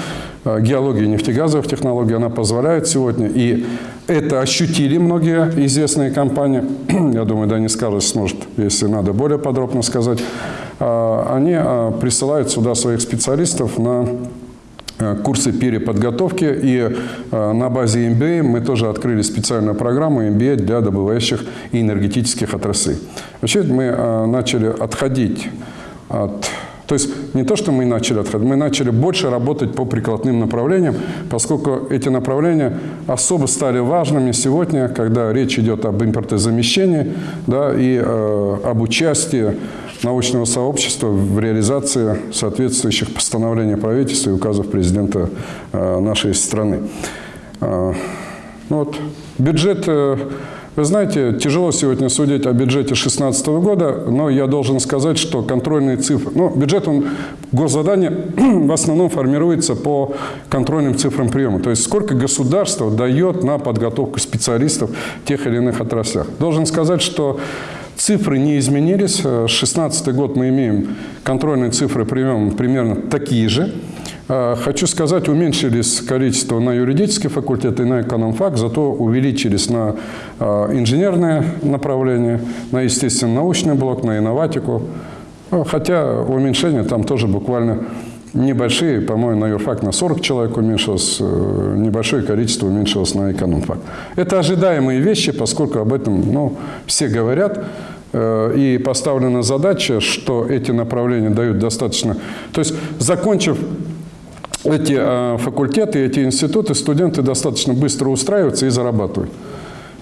Speaker 1: э, геологии нефтегазовых технологий, она позволяет сегодня, и это ощутили многие известные компании, [clears throat] я думаю, Дани Скарлетт сможет, если надо более подробно сказать, э, они э, присылают сюда своих специалистов на курсы переподготовки. И э, на базе MBA мы тоже открыли специальную программу MBA для добывающих и энергетических отраслей. Вообще мы э, начали отходить от... То есть не то, что мы начали отходить, мы начали больше работать по прикладным направлениям, поскольку эти направления особо стали важными сегодня, когда речь идет об импортозамещении да, и э, об участии научного сообщества в реализации соответствующих постановлений правительства и указов президента э, нашей страны. Э, ну вот, бюджет, э, вы знаете, тяжело сегодня судить о бюджете 2016 года, но я должен сказать, что контрольные цифры, ну, бюджет, он, госзадание [clears throat] в основном формируется по контрольным цифрам приема, то есть сколько государство дает на подготовку специалистов в тех или иных отраслях. Должен сказать, что Цифры не изменились. 2016 год мы имеем контрольные цифры приема примерно такие же. А, Хочу сказать, уменьшились количество на юридический факультет и на экономфак, зато увеличились на а, инженерное направление, на естественно-научный блок, на инноватику. Хотя уменьшение там тоже буквально небольшие, по-моему, на юрфак на 40 человек уменьшилось, э, небольшое количество уменьшилось на экономфак. Это ожидаемые вещи, поскольку об этом ну, все говорят. Э, И поставлена задача, что эти направления дают достаточно... То есть, закончив эти э, факультеты, эти институты, студенты достаточно быстро устраиваются и зарабатывают.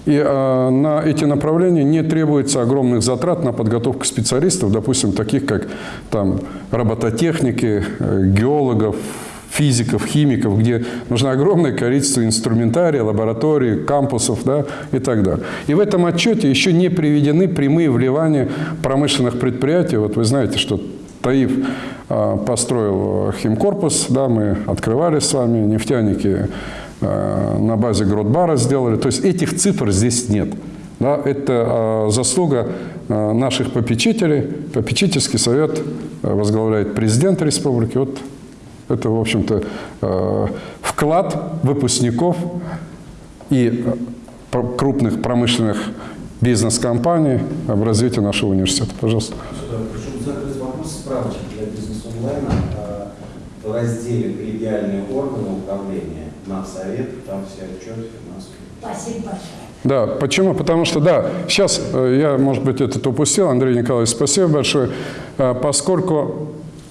Speaker 1: И э, на эти направления не требуется огромных затрат на подготовку специалистов, допустим, таких как там, робототехники, э, геологов, физиков, химиков, где нужно огромное количество инструментария, лабораторий, кампусов да, и так далее. И в этом отчете еще не приведены прямые вливания промышленных предприятий. Вот вы знаете, что Таиф э, построил химкорпус, да, мы открывали с вами, нефтяники э, на базе Гротбара сделали. То есть этих цифр здесь нет. Да, это э, заслуга э, наших попечителей. Попечительский совет э, возглавляет президент республики. Вот это, в общем-то, э, вклад выпускников и э, крупных промышленных бизнес-компаний в развитие нашего университета. Пожалуйста.
Speaker 5: Прошу закрыть вопрос справочки для бизнес-онлайна в разделе «Коллегиальные органы управления» на совет, там все отчеты финансовые.
Speaker 4: Спасибо большое.
Speaker 1: Да, почему? Потому что, да, сейчас э, я, может быть, этот упустил, Андрей Николаевич, спасибо большое, Э, поскольку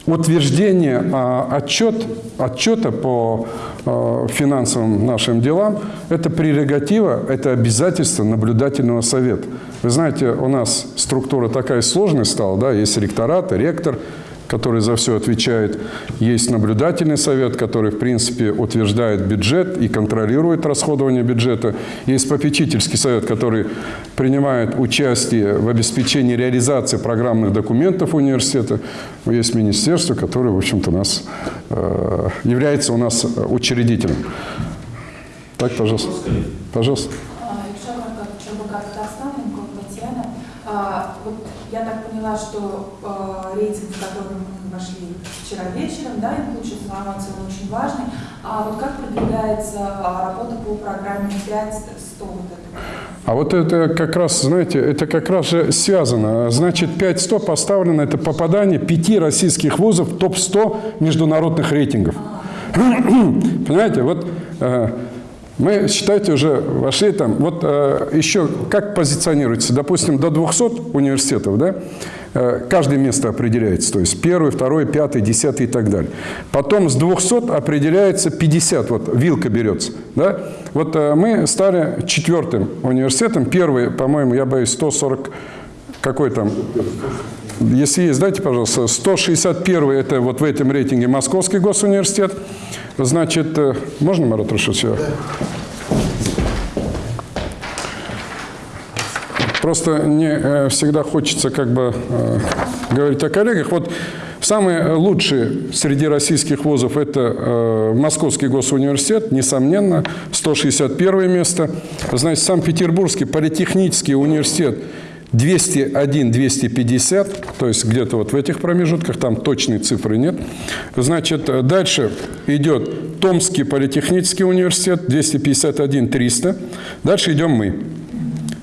Speaker 1: утверждение а, отчет, отчета по э, финансовым нашим делам – это прерогатива, это обязательство наблюдательного совета. Вы знаете, у нас структура такая сложная стала, да, есть ректорат, ректор, который за все отвечает. Есть наблюдательный совет, который, в принципе, утверждает бюджет и контролирует расходование бюджета. Есть попечительский совет, который принимает участие в обеспечении реализации программных документов университета. Есть министерство, которое, в общем-то, нас, э, является у нас учредителем. Так, пожалуйста. Пожалуйста.
Speaker 6: Якщо ЧБК Татарстан, Инков Татьяна, а, вот я так поняла, что а, рейтинг, в который мы вошли вчера вечером, да, и лучшей информации, он очень важный. А вот как продвигается а, работа по программе 5 100 вот это?
Speaker 1: А вот это как раз, знаете, это как раз же связано. Значит, 5-100 поставлено, это попадание пяти российских вузов в топ-100 международных рейтингов. Понимаете, вот э, мы, считайте, уже вошли там, вот э, еще как позиционируется, допустим, до 200 университетов, да, э, каждое место определяется, то есть первый, второй, пятый, десятый и так далее. Потом с 200 определяется 50, вот вилка берется, да. Вот э, мы стали четвертым университетом, первый, по-моему, я боюсь, 140, какой там, если есть, дайте, пожалуйста, 161 это вот в этом рейтинге Московский госуниверситет. Значит, э, можно, Марат Рашидович? я? Просто не э, всегда хочется как бы э, говорить о коллегах. Вот самые лучшие среди российских вузов – это Московский госуниверситет, несомненно, 161 место. Значит, Санкт-Петербургский политехнический университет 201-250, то есть где-то вот в этих промежутках, там точной цифры нет. Значит, э, дальше идет Томский политехнический университет 251-300. Дальше идем мы.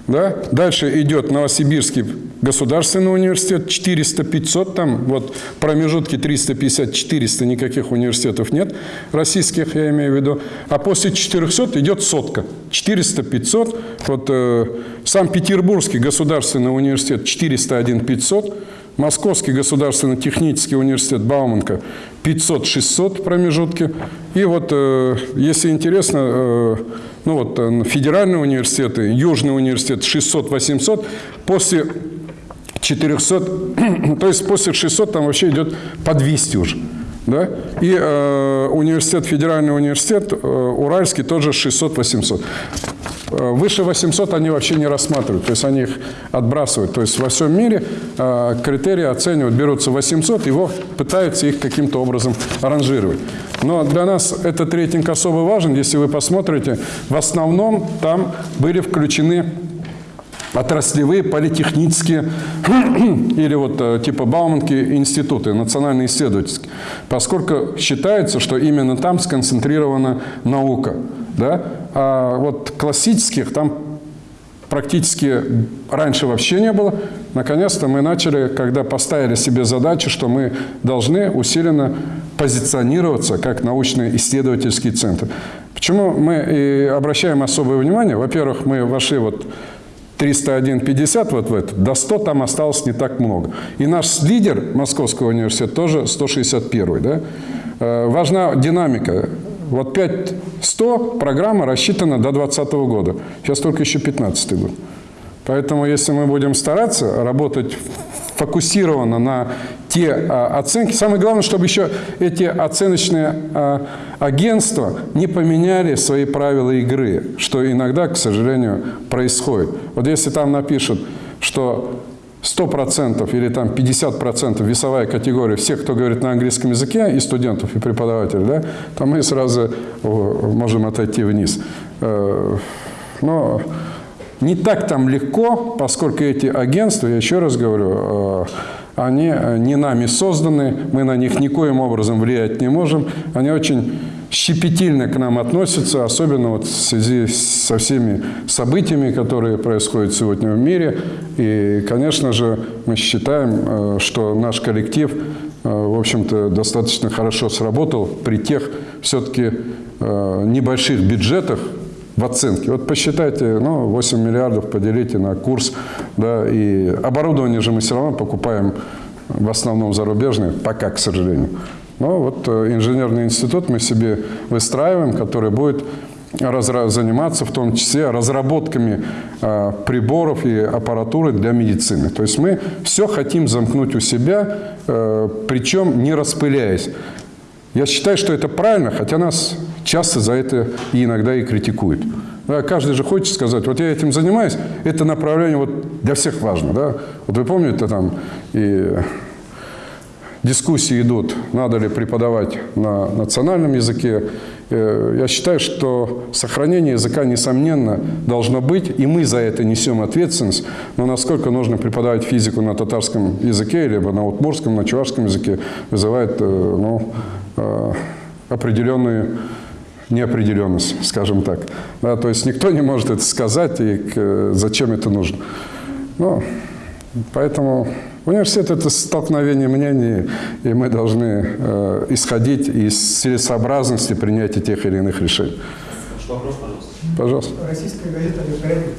Speaker 1: Да? Дальше идет Новосибирский государственный университет, 400-500, там вот промежутки 350-400, никаких университетов нет, российских я имею в виду. А после 400 идет сотка, 400-500. Вот э, Санкт-Петербургский государственный университет 401-500, Московский государственный технический университет Бауманка 500-600 промежутки. И вот, э, если интересно, э, ну вот э, федеральные университеты, Южный университет 600-800, после 400, [clears throat] то есть после 600 там вообще идет по 200 уже. Да? И э, университет, федеральный университет, э, Уральский тоже 600-800. Э, Выше 800 они вообще не рассматривают, то есть они их отбрасывают. То есть во всем мире э, критерии оценивают, берутся 800, его пытаются их каким-то образом ранжировать. Но для нас этот рейтинг особо важен, если вы посмотрите, в основном там были включены отраслевые политехнические [clears throat] или вот э, типа Бауманки институты, национальные исследовательские, поскольку считается, что именно там сконцентрирована наука. Да? А вот классических там практически раньше вообще не было. Наконец-то мы начали, когда поставили себе задачу, что мы должны усиленно позиционироваться как научно-исследовательский центр. Почему мы и обращаем особое внимание? Во-первых, мы вошли вот 301-50 вот в это, до 100 там осталось не так много. И наш лидер Московского университета тоже 161 да? Э, Важна динамика. Вот 5-100 программа рассчитана до 2020 года. Сейчас только еще 15 год. Поэтому, если мы будем стараться работать фокусированно на те а, оценки, самое главное, чтобы еще эти оценочные а, агентства не поменяли свои правила игры, что иногда, к сожалению, происходит. Вот если там напишут, что 100% или там 50% весовая категория всех, кто говорит на английском языке, и студентов, и преподавателей, да, то мы сразу можем отойти вниз. Э, Но не так там легко, поскольку эти агентства, я еще раз говорю, э, они э, не нами созданы, мы на них никоим образом влиять не можем. Они очень щепетильно к нам относятся, особенно вот в связи со всеми событиями, которые происходят сегодня в мире. И, конечно же, мы считаем, э, что наш коллектив, в общем-то, достаточно хорошо сработал при тех все-таки небольших бюджетах, в оценке. Вот посчитайте, ну, 8 миллиардов поделите на курс, да, и оборудование же мы все равно покупаем в основном зарубежное, пока, к сожалению. Но вот э, инженерный институт мы себе выстраиваем, который будет заниматься в том числе разработками э, приборов и аппаратуры для медицины. То есть мы все хотим замкнуть у себя, э, причем не распыляясь. Я считаю, что это правильно, хотя нас часто за это и иногда и критикуют. Да, каждый же хочет сказать, вот я этим занимаюсь, это направление вот для всех важно. Да? Вот вы помните, там и дискуссии идут, надо ли преподавать на национальном языке. Э, Я считаю, что сохранение языка, несомненно, должно быть, и мы за это несем ответственность. Но насколько нужно преподавать физику на татарском языке, либо на удмурском, на чувашском языке, вызывает э, ну, э, определенную неопределенность, скажем так. Да, то есть никто не может это сказать, и к- зачем это нужно. Ну, поэтому университет – это столкновение мнений, и мы должны э, исходить из целесообразности принятия тех или иных решений.
Speaker 2: Что вопрос, пожалуйста?
Speaker 1: Пожалуйста.
Speaker 7: Российская газета «Левкоррект»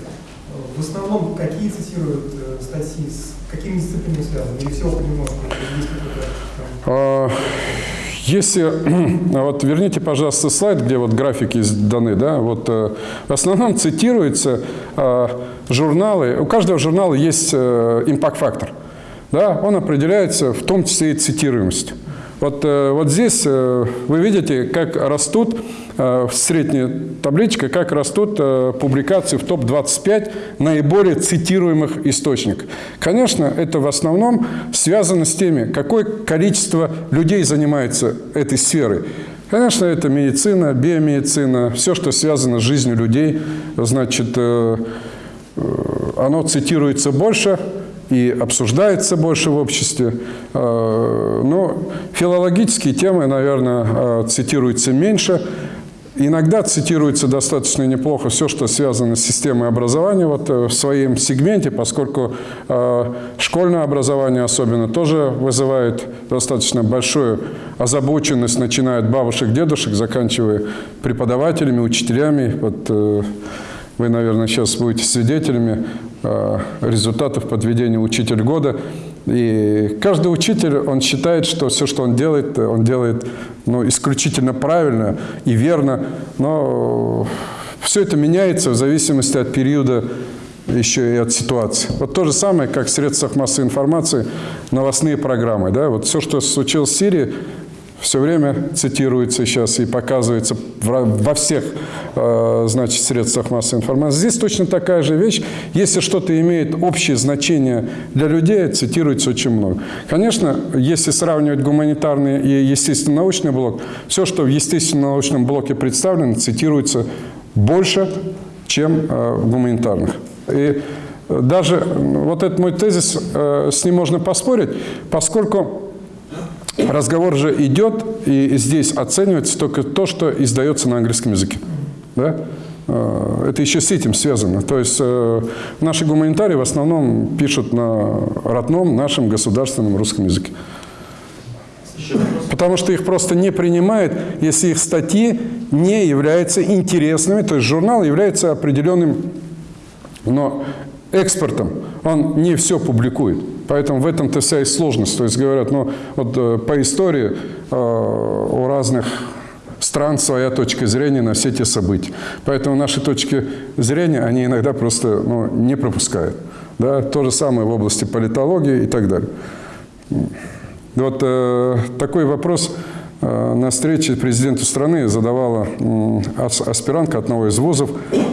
Speaker 7: в основном какие цитируют э, статьи, с какими дисциплинами связаны? Или все понемножку? Есть какой-то
Speaker 1: Если, [clears throat] а вот верните, пожалуйста, слайд, где вот графики даны, да, вот э, в основном цитируются э, журналы, у каждого журнала есть э, импакт-фактор, да, он определяется в том числе и цитируемостью. Вот, э, вот здесь вы видите, как растут в средней табличке, как растут э, публикации в топ-25 наиболее цитируемых источников. Конечно, это в основном связано с теми, какое количество людей занимается этой сферой. Конечно, это медицина, биомедицина, все, что связано с жизнью людей, значит, э, э, оно цитируется больше и обсуждается больше в обществе. Э, Но филологические темы, наверное, э, цитируются меньше. Иногда цитируется достаточно неплохо все, что связано с системой образования вот, э, в своем сегменте, поскольку э, школьное образование особенно тоже вызывает достаточно большую озабоченность, начиная от бабушек, дедушек, заканчивая преподавателями, учителями. Вот, э, вы, наверное, сейчас будете свидетелями э, результатов подведения «Учитель года». И каждый учитель, он считает, что все, что он делает, он делает ну, исключительно правильно и верно. Но все это меняется в зависимости от периода еще и от ситуации. Вот то же самое, как в средствах массовой информации, новостные программы. Да? Вот все, что случилось в Сирии, все время цитируется сейчас и показывается во всех э, значит, средствах массовой информации. Здесь точно такая же вещь. Если что-то имеет общее значение для людей, цитируется очень много. Конечно, если сравнивать гуманитарный и естественно-научный блок, все, что в естественно-научном блоке представлено, цитируется больше, чем э, в гуманитарных. И даже вот этот мой тезис, э, с ним можно поспорить, поскольку разговор же идет, и здесь оценивается только то, что издается на английском языке. Да? Э, Это еще с этим связано. То есть э, наши гуманитарии в основном пишут на родном нашем государственном русском языке. Потому что их просто не принимают, если их статьи не являются интересными. То есть журнал является определенным но экспортом. Он не все публикует. Поэтому в этом-то вся и сложность. То есть говорят, ну вот э, по истории э, у разных стран своя точка зрения на все те события. Поэтому наши точки зрения, они иногда просто ну, не пропускают. Да? То же самое в области политологии и так далее. Вот э, такой вопрос на встрече президенту страны задавала аспирантка одного из вузов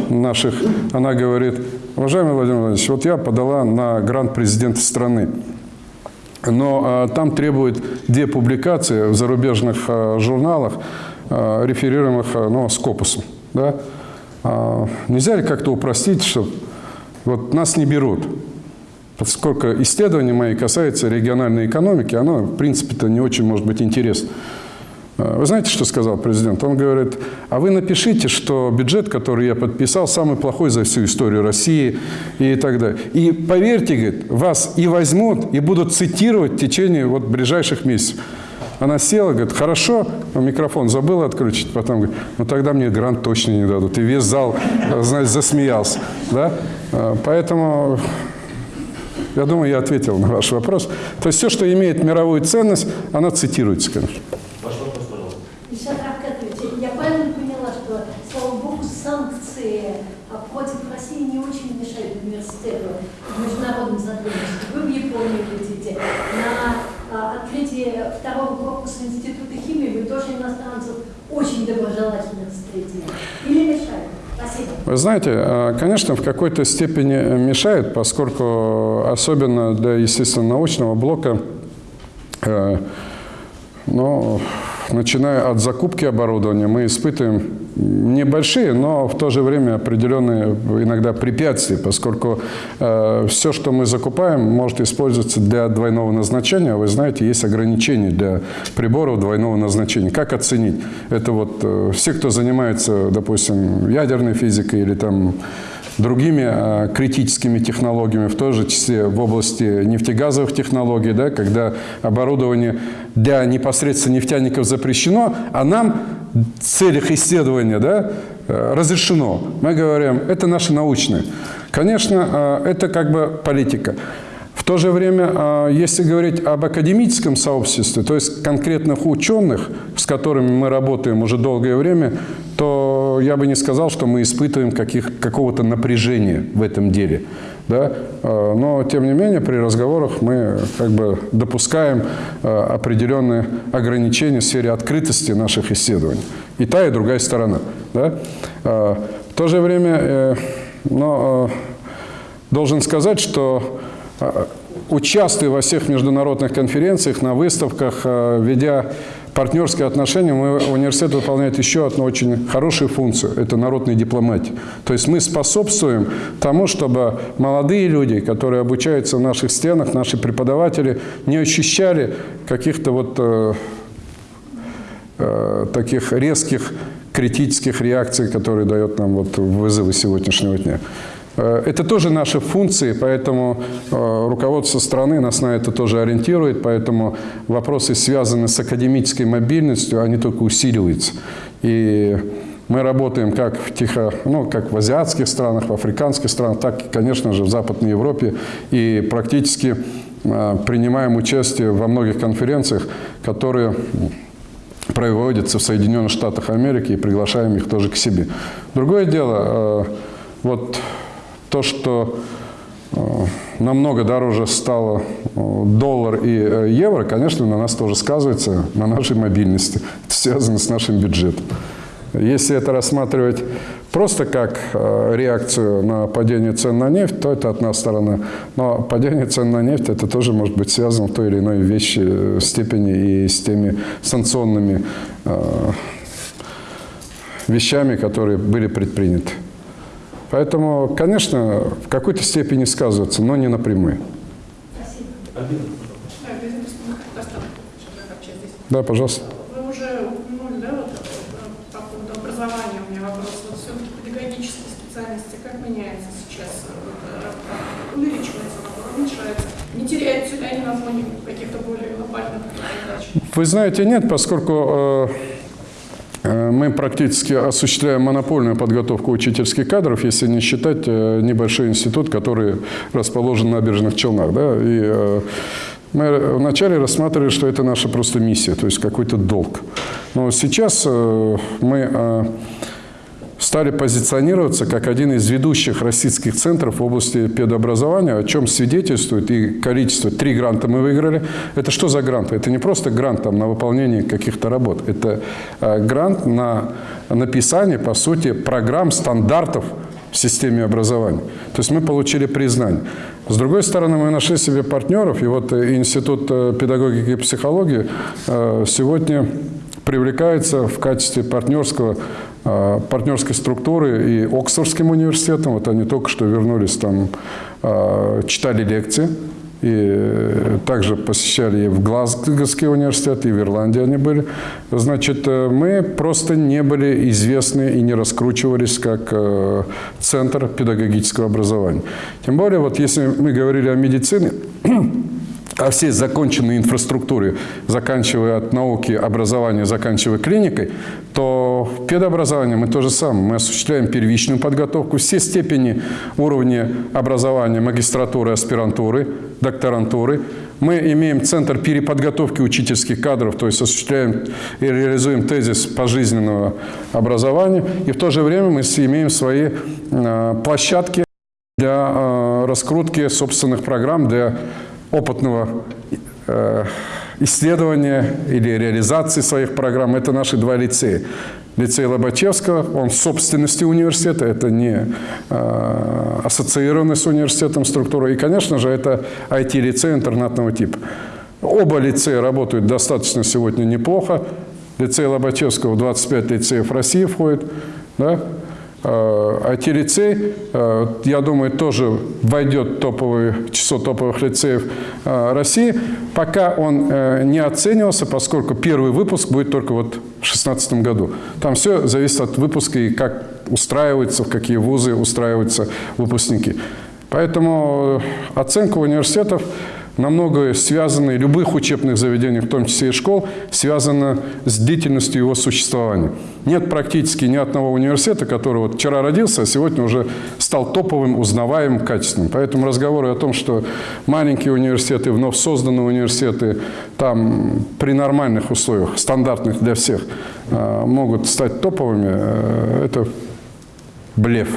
Speaker 1: наших. Она говорит, уважаемый Владимир Владимирович, вот я подала на грант президента страны. Но э, там требует две публикации в зарубежных э, журналах, э, реферируемых э, ну, Скопусом. Да? А нельзя ли как-то упростить, чтобы вот нас не берут. Поскольку исследования мои касаются региональной экономики, оно, в принципе-то, не очень может быть интересно. А, Вы знаете, что сказал президент? Он говорит, а вы напишите, что бюджет, который я подписал, самый плохой за всю историю России и так далее. И поверьте, говорит, вас и возьмут, и будут цитировать в течение вот ближайших месяцев. Она села, говорит, хорошо, микрофон забыла отключить, потом говорит, ну тогда мне грант точно не дадут. И весь зал, знаете, засмеялся. Да? А, Поэтому я думаю, я ответил на ваш вопрос. То есть все, что имеет мировую ценность, оно цитируется, конечно.
Speaker 2: Ваш вопрос, пожалуйста.
Speaker 4: Ильшат Равкатович, я правильно поняла, что, слава богу, санкции а, против России не очень мешают университету в международном сотрудничестве. Вы в Японию летите. На а, открытии второго корпуса Института химии вы тоже иностранцев очень доброжелательно встретили. Или мешают? Спасибо.
Speaker 1: Вы знаете, э, конечно, в какой-то степени мешает, поскольку особенно для, естественно, научного блока, ну, начиная от закупки оборудования, мы испытываем небольшие, но в то же время определенные иногда препятствия, поскольку э, все, что мы закупаем, может использоваться для двойного назначения. Вы знаете, есть ограничения для приборов двойного назначения. Как оценить? Это вот э, все, кто занимается, допустим, ядерной физикой или там другими э, критическими технологиями, в той же числе в области нефтегазовых технологий, да, когда оборудование для непосредственно нефтяников запрещено, а нам в целях исследования да, э, разрешено. Мы говорим, это наши научные. Конечно, э, это как бы политика. В то же время, если говорить об академическом сообществе, то есть конкретных ученых, с которыми мы работаем уже долгое время, то я бы не сказал, что мы испытываем какого-то напряжения в этом деле. Да? Э, Но, тем не менее, при разговорах мы как бы допускаем э, определенные ограничения в сфере открытости наших исследований. И та, и другая сторона. Да? Э, В то же время, э, но, должен сказать, что участвуя во всех международных конференциях, на выставках, ведя партнерские отношения, мы, университет выполняет еще одну очень хорошую функцию – это народной дипломатии. То есть мы способствуем тому, чтобы молодые люди, которые обучаются в наших стенах, наши преподаватели, не ощущали каких-то вот э, э, таких резких критических реакций, которые дает нам вот вызовы сегодняшнего дня. Э, Это тоже наши функции, поэтому э, руководство страны нас на это тоже ориентирует, поэтому вопросы, связанные с академической мобильностью, они только усиливаются. И мы работаем как в, тихо, ну, как в азиатских странах, в африканских странах, так и, конечно же, в Западной Европе. И практически э, принимаем участие во многих конференциях, которые проводятся в Соединенных Штатах Америки и приглашаем их тоже к себе. Другое дело, вот то, что э, намного дороже стало э, доллар и э, евро, конечно, на нас тоже сказывается, на нашей мобильности. Это связано с нашим бюджетом. Если это рассматривать просто как реакцию на падение цен на нефть, то это одна сторона. Но падение цен на нефть, это тоже может быть связано в той или иной вещи, степени и с теми санкционными вещами, которые были предприняты. Поэтому, конечно, в какой-то степени сказывается, но не напрямую.
Speaker 4: Спасибо.
Speaker 6: Да,
Speaker 1: пожалуйста.
Speaker 8: Вы уже упомянули, да, вот по поводу образования у меня вопрос. Вот все-таки педагогические специальности как меняются сейчас? Вот, увеличивается набор, уменьшается? Не теряются ли они на фоне каких-то более глобальных задач?
Speaker 1: Вы знаете, нет, поскольку э, мы практически осуществляем монопольную подготовку учительских кадров, если не считать э, небольшой институт, который расположен на набережных Челнах. Да? И э, мы вначале рассматривали, что это наша просто миссия, то есть какой-то долг. Но сейчас э, мы э, стали позиционироваться как один из ведущих российских центров в области педобразования, о чем свидетельствует и количество. Три гранта мы выиграли. Это что за гранты? Это не просто грант там, на выполнение каких-то работ. Это э, грант на написание, по сути, программ, стандартов в системе образования. То есть мы получили признание. С другой стороны, мы нашли себе партнеров, и вот э, Институт э, педагогики и психологии э, сегодня привлекается в качестве партнерского партнерской структуры и Оксфордским университетом. Вот они только что вернулись там, читали лекции. И э, также посещали и в Глазгоский университет, и в Ирландии они были. Значит, э, мы просто не были известны и не раскручивались как э, центр педагогического образования. Тем более, вот если мы говорили о медицине, [clears throat] о всей законченной инфраструктуре, заканчивая от науки, образования, заканчивая клиникой, то в педобразовании мы то же самое. Мы осуществляем первичную подготовку, все степени уровня образования, магистратуры, аспирантуры, докторантуры. Мы имеем центр переподготовки учительских кадров, то есть осуществляем и реализуем тезис пожизненного образования. И в то же время мы имеем свои э, площадки для э, раскрутки собственных программ, для опытного э, исследования или реализации своих программ. Это наши два лицея. Лицей Лобачевского, он в собственности университета, это не э, ассоциированный с университетом структура. И, конечно же, это IT-лицей интернатного типа. Оба лицея работают достаточно сегодня неплохо. Лицей Лобачевского в 25 лицеев России входит. Да? IT-лицей, э, я думаю, тоже войдет в топовое число топовых лицеев э, России. Пока он э, не оценивался, поскольку первый выпуск будет только вот в 2016 году. Там все зависит от выпуска и как устраиваются, в какие вузы устраиваются выпускники. Поэтому оценка университетов намного связаны, любых учебных заведений, в том числе и школ, связано с длительностью его существования. Нет практически ни одного университета, который вот вчера родился, а сегодня уже стал топовым, узнаваемым, качественным. Поэтому разговоры о том, что маленькие университеты, вновь созданные университеты, там при нормальных условиях, стандартных для всех, э, могут стать топовыми, э, это блеф.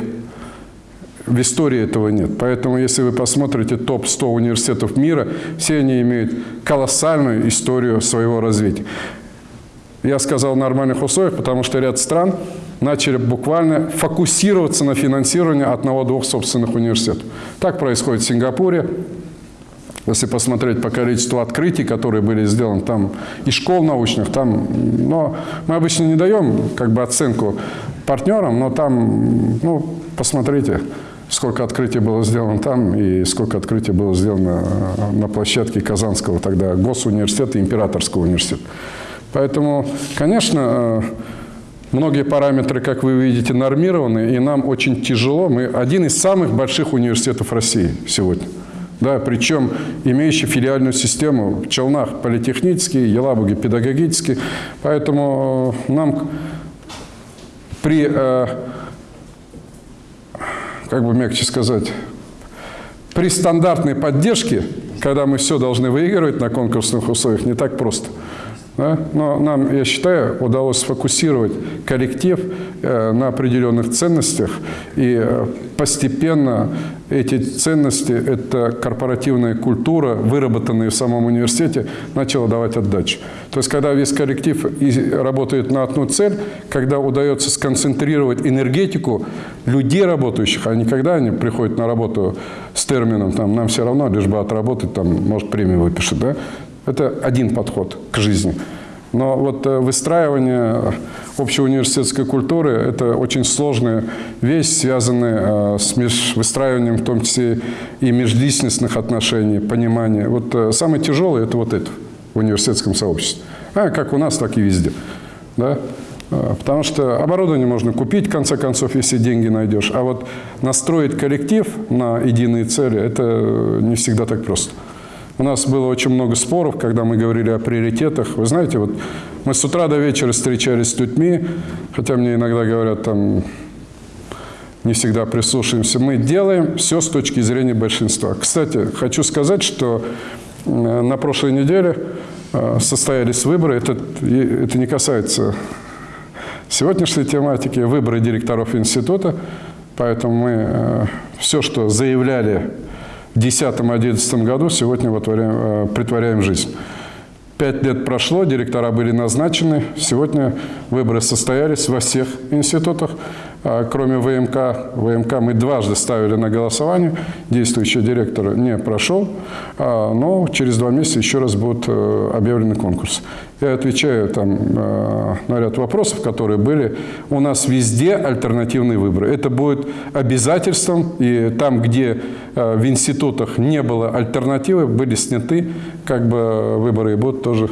Speaker 1: В истории этого нет. Поэтому, если вы посмотрите топ-100 университетов мира, все они имеют колоссальную историю своего развития. Я сказал нормальных условиях, потому что ряд стран начали буквально фокусироваться на финансировании одного-двух собственных университетов. Так происходит в Сингапуре. Если посмотреть по количеству открытий, которые были сделаны там, и школ научных, там, но мы обычно не даем как бы оценку партнерам, но там, ну, посмотрите, сколько открытий было сделано там и сколько открытий было сделано э, на площадке Казанского тогда госуниверситета и Императорского университета. Поэтому, конечно, э, многие параметры, как вы видите, нормированы, и нам очень тяжело. Мы один из самых больших университетов России сегодня. Да, причем имеющий филиальную систему в Челнах политехнический, Елабуге педагогический. Поэтому э, нам при как бы мягче сказать, при стандартной поддержке, когда мы все должны выигрывать на конкурсных условиях, не так просто. Да? Но нам, я считаю, удалось сфокусировать коллектив э, на определенных ценностях, и э, постепенно эти ценности, эта корпоративная культура, выработанная в самом университете, начала давать отдачу. То есть, когда весь коллектив работает на одну цель, когда удается сконцентрировать энергетику людей работающих, а не когда они приходят на работу с термином, там, нам все равно, лишь бы отработать, там, может, премию выпишут, да? Это один подход к жизни. Но вот э, выстраивание общей университетской культуры – это очень сложная вещь, связанная э, с выстраиванием в том числе и межличностных отношений, понимания. Вот э, самое тяжелое – это вот это в университетском сообществе. А как у нас, так и везде. Да? Потому что оборудование можно купить, в конце концов, если деньги найдешь. А вот настроить коллектив на единые цели – это не всегда так просто. У нас было очень много споров, когда мы говорили о приоритетах. Вы знаете, вот мы с утра до вечера встречались с людьми, хотя мне иногда говорят, там, не всегда прислушаемся. Мы делаем все с точки зрения большинства. Кстати, хочу сказать, что э, на прошлой неделе э, состоялись выборы. Это, это не касается сегодняшней тематики, выборы директоров института. Поэтому мы э, все, что заявляли 2010-2011 году сегодня вытворяем, э, притворяем жизнь. Пять лет прошло, директора были назначены. Сегодня выборы состоялись во всех институтах. А, кроме ВМК. ВМК мы дважды ставили на голосование. Действующий директор не прошел, а, но через два месяца еще раз будет э, объявлен конкурс. Я отвечаю там э, на ряд вопросов, которые были. У нас везде альтернативные выборы. Это будет обязательством, и там, где э, в институтах не было альтернативы, были сняты как бы выборы, и будут тоже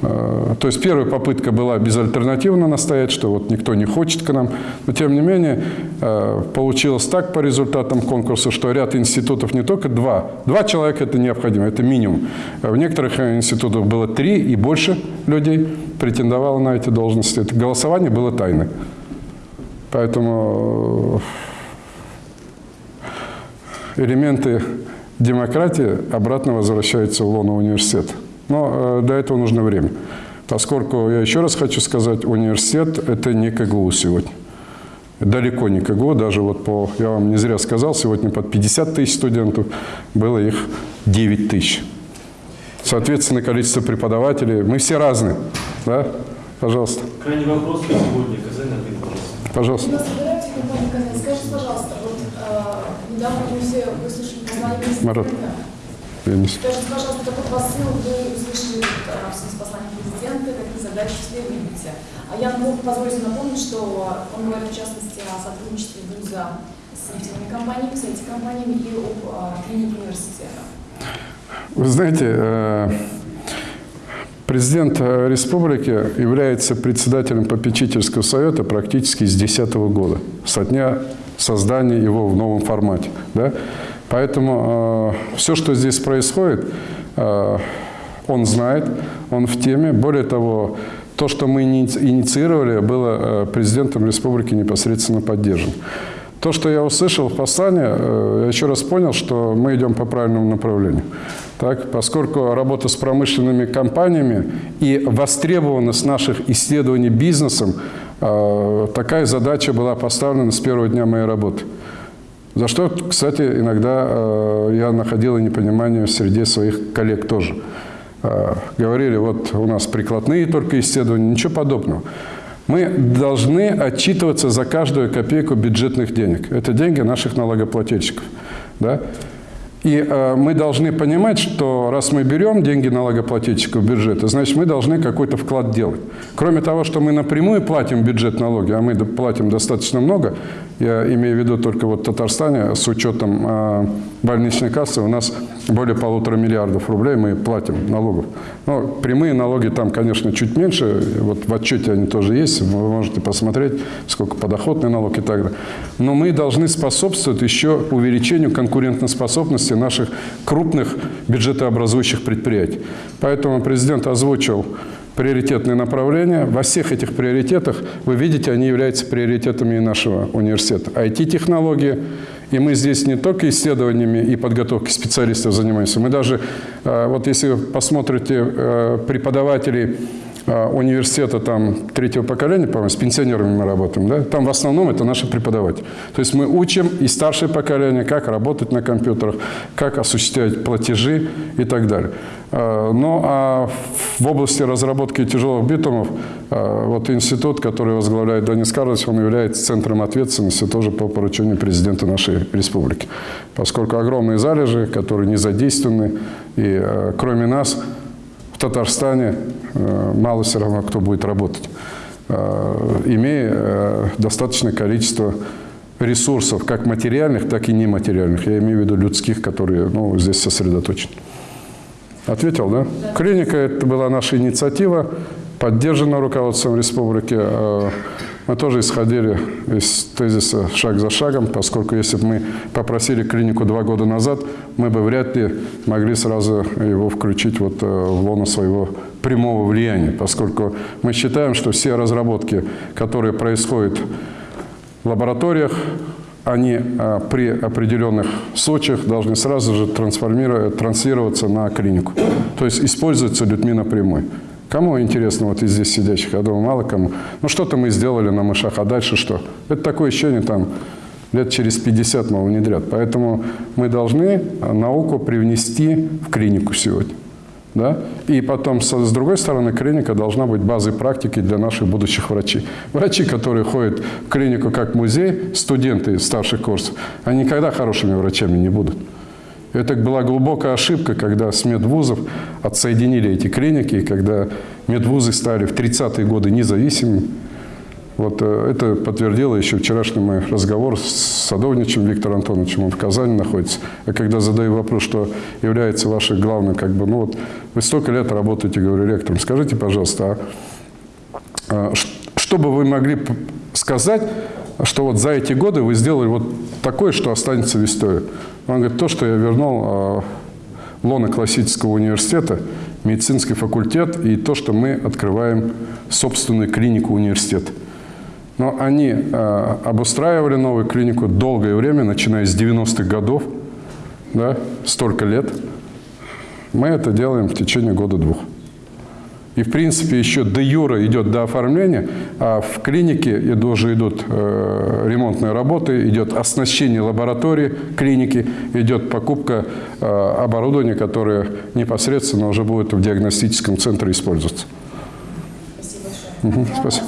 Speaker 1: То есть первая попытка была безальтернативно настоять, что вот никто не хочет к нам. Но тем не менее э, получилось так по результатам конкурса, что ряд институтов не только два. Два человека это необходимо, это минимум. В некоторых институтах было три и больше людей претендовало на эти должности. Это голосование было тайное. Поэтому э, элементы демократии обратно возвращаются в лоно университета. Но э, для этого нужно время. Поскольку, я еще раз хочу сказать, университет – это не КГУ сегодня. Далеко не КГУ, даже вот по, я вам не зря сказал, сегодня под 50 тысяч студентов, было их 9 тысяч. Соответственно, количество преподавателей, мы все разные, да? Пожалуйста.
Speaker 2: Крайний вопрос на сегодня. Казань, ответ, пожалуйста.
Speaker 1: Пожалуйста.
Speaker 9: Скажите, пожалуйста, вот э, недавно мы все выслушали название
Speaker 1: Марат.
Speaker 9: президента.
Speaker 1: Я не с-
Speaker 9: Скажите, пожалуйста, какой посыл вы услышали э, в посланием президента, какие задачи себе видите? А я могу позволить напомнить, что он говорит в частности о сотрудничестве вуза с нефтяными компаниями, с IT-компаниями и об клинике университета.
Speaker 1: Вы знаете, э, президент э, республики является председателем попечительского совета практически с 2010 года, со дня создания его в новом формате. Да? Поэтому все, что здесь происходит, э, он знает, он в теме. Более того, то, что мы иници- инициировали, было э, президентом республики непосредственно поддержано. То, что я услышал в послании, э, я еще раз понял, что мы идем по правильному направлению. Так, поскольку работа с промышленными компаниями и востребованность наших исследований бизнесом, э, такая задача была поставлена с первого дня моей работы. За что, кстати, иногда э, я находил и непонимание среди своих коллег тоже. Э, говорили, вот у нас прикладные только исследования, ничего подобного. Мы должны отчитываться за каждую копейку бюджетных денег. Это деньги наших налогоплательщиков. Да? И э, мы должны понимать, что раз мы берем деньги налогоплательщиков бюджета, значит, мы должны какой-то вклад делать. Кроме того, что мы напрямую платим бюджет налоги, а мы платим достаточно много, я имею в виду только вот Татарстане, с учетом э, больничной кассы, у нас более полутора миллиардов рублей мы платим налогов. Но прямые налоги там, конечно, чуть меньше. Вот в отчете они тоже есть. Вы можете посмотреть, сколько подоходный налог и так далее. Но мы должны способствовать еще увеличению конкурентоспособности наших крупных бюджетообразующих предприятий. Поэтому президент озвучил приоритетные направления. Во всех этих приоритетах, вы видите, они являются приоритетами нашего университета. IT-технологии, и мы здесь не только исследованиями и подготовкой специалистов занимаемся, мы даже, э, вот если вы посмотрите э, преподавателей университета там, третьего поколения, по-моему, с пенсионерами мы работаем, да? там в основном это наши преподаватели. То есть мы учим и старшее поколение, как работать на компьютерах, как осуществлять платежи и так далее. Э, Ну а в области разработки тяжелых битумов, э, вот институт, который возглавляет Денис Карлович, он является центром ответственности тоже по поручению президента нашей республики. Поскольку огромные залежи, которые не задействованы, и кроме нас в Татарстане э, мало все равно кто будет работать, э, имея э, достаточное количество ресурсов, как материальных, так и нематериальных. Я имею в виду людских, которые ну, здесь сосредоточены. Ответил, да? Клиника – это была наша инициатива, поддержана руководством республики. Мы тоже исходили из тезиса «шаг за шагом», поскольку если бы мы попросили клинику два года назад, мы бы вряд ли могли сразу его включить вот э, в лоно своего прямого влияния, поскольку мы считаем, что все разработки, которые происходят в лабораториях, они а, при определенных случаях должны сразу же трансформировать, транслироваться на клинику. То есть используются людьми напрямую. Кому интересно вот из здесь сидящих? Я думаю, мало кому. Ну, что-то мы сделали на мышах, а дальше что? Это такое ощущение, там, лет через 50 мы внедрят. Поэтому мы должны науку привнести в клинику сегодня. Да? И потом, с другой стороны, клиника должна быть базой практики для наших будущих врачей. Врачи, которые ходят в клинику как музей, студенты старших курсов, они никогда хорошими врачами не будут. Это была глубокая ошибка, когда с медвузов отсоединили эти клиники, когда медвузы стали в 30-е годы независимыми. Вот э, это подтвердило еще вчерашний мой разговор с садовничем Виктором Антоновичем, он в Казани находится. А когда задаю вопрос, что является вашей главной, как бы, ну вот, вы столько лет работаете, говорю, ректором, скажите, пожалуйста, а, а что бы вы могли сказать, что вот за эти годы вы сделали вот такое, что останется в истории? Он говорит, то, что я вернул а, в лоно классического университета, медицинский факультет и то, что мы открываем собственную клинику университета. Но они э, обустраивали новую клинику долгое время, начиная с 90-х годов, да, столько лет. Мы это делаем в течение года-двух. И, в принципе, еще до юра идет до оформления, а в клинике уже идут э, ремонтные работы, идет оснащение лаборатории клиники, идет покупка э, оборудования, которое непосредственно уже будет в диагностическом центре использоваться.
Speaker 9: Спасибо большое. Где
Speaker 1: спасибо.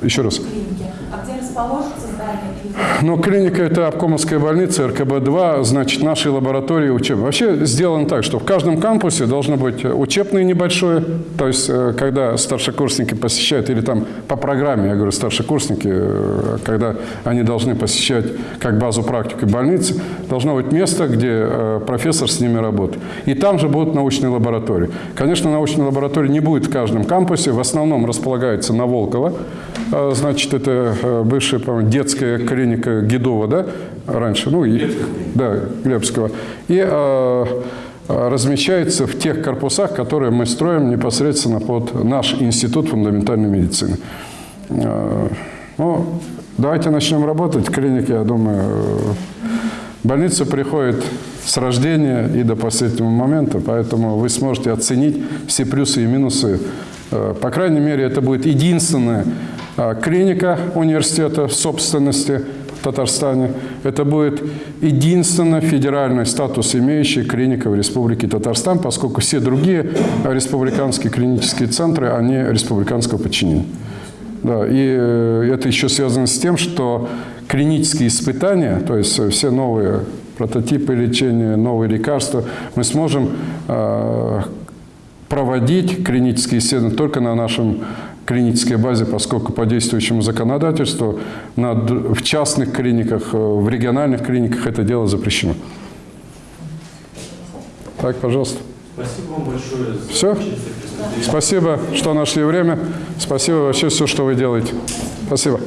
Speaker 1: Еще раз.
Speaker 9: А где
Speaker 1: Но клиника – это обкомовская больница, РКБ-2, значит, наши лаборатории учебные. Вообще сделано так, что в каждом кампусе должно быть учебное небольшое, то есть, э, когда старшекурсники посещают, или там по программе, я говорю, старшекурсники, э, когда они должны посещать как базу практики больницы, должно быть место, где э, профессор с ними работает. И там же будут научные лаборатории. Конечно, научной лаборатории не будет в каждом кампусе, в основном располагается на Волково, Э, значит, это э, бывшая, по-моему, детская клиника Гидова, да, раньше, ну, и, да, Глебского, и э, размещается в тех корпусах, которые мы строим непосредственно под наш институт фундаментальной медицины. Э, ну, давайте начнем работать. Клиники, я думаю, э, больница приходит с рождения и до последнего момента, поэтому вы сможете оценить все плюсы и минусы. Э, По крайней мере, это будет единственная э, клиника университета в собственности в Татарстане. Это будет единственный федеральный статус имеющая клиника в Республике Татарстан, поскольку все другие республиканские клинические центры, они республиканского подчинения. Да, и э, это еще связано с тем, что клинические испытания, то есть все новые прототипы лечения, новые лекарства, мы сможем э, проводить клинические исследования только на нашем клинической базе, поскольку по действующему законодательству на в частных клиниках, э, в региональных клиниках это дело запрещено. Так, пожалуйста.
Speaker 2: Спасибо вам большое за
Speaker 1: Всё?
Speaker 2: участие в пресс-конференции.
Speaker 1: Спасибо, что нашли время. Спасибо вообще все, что вы делаете. Спасибо.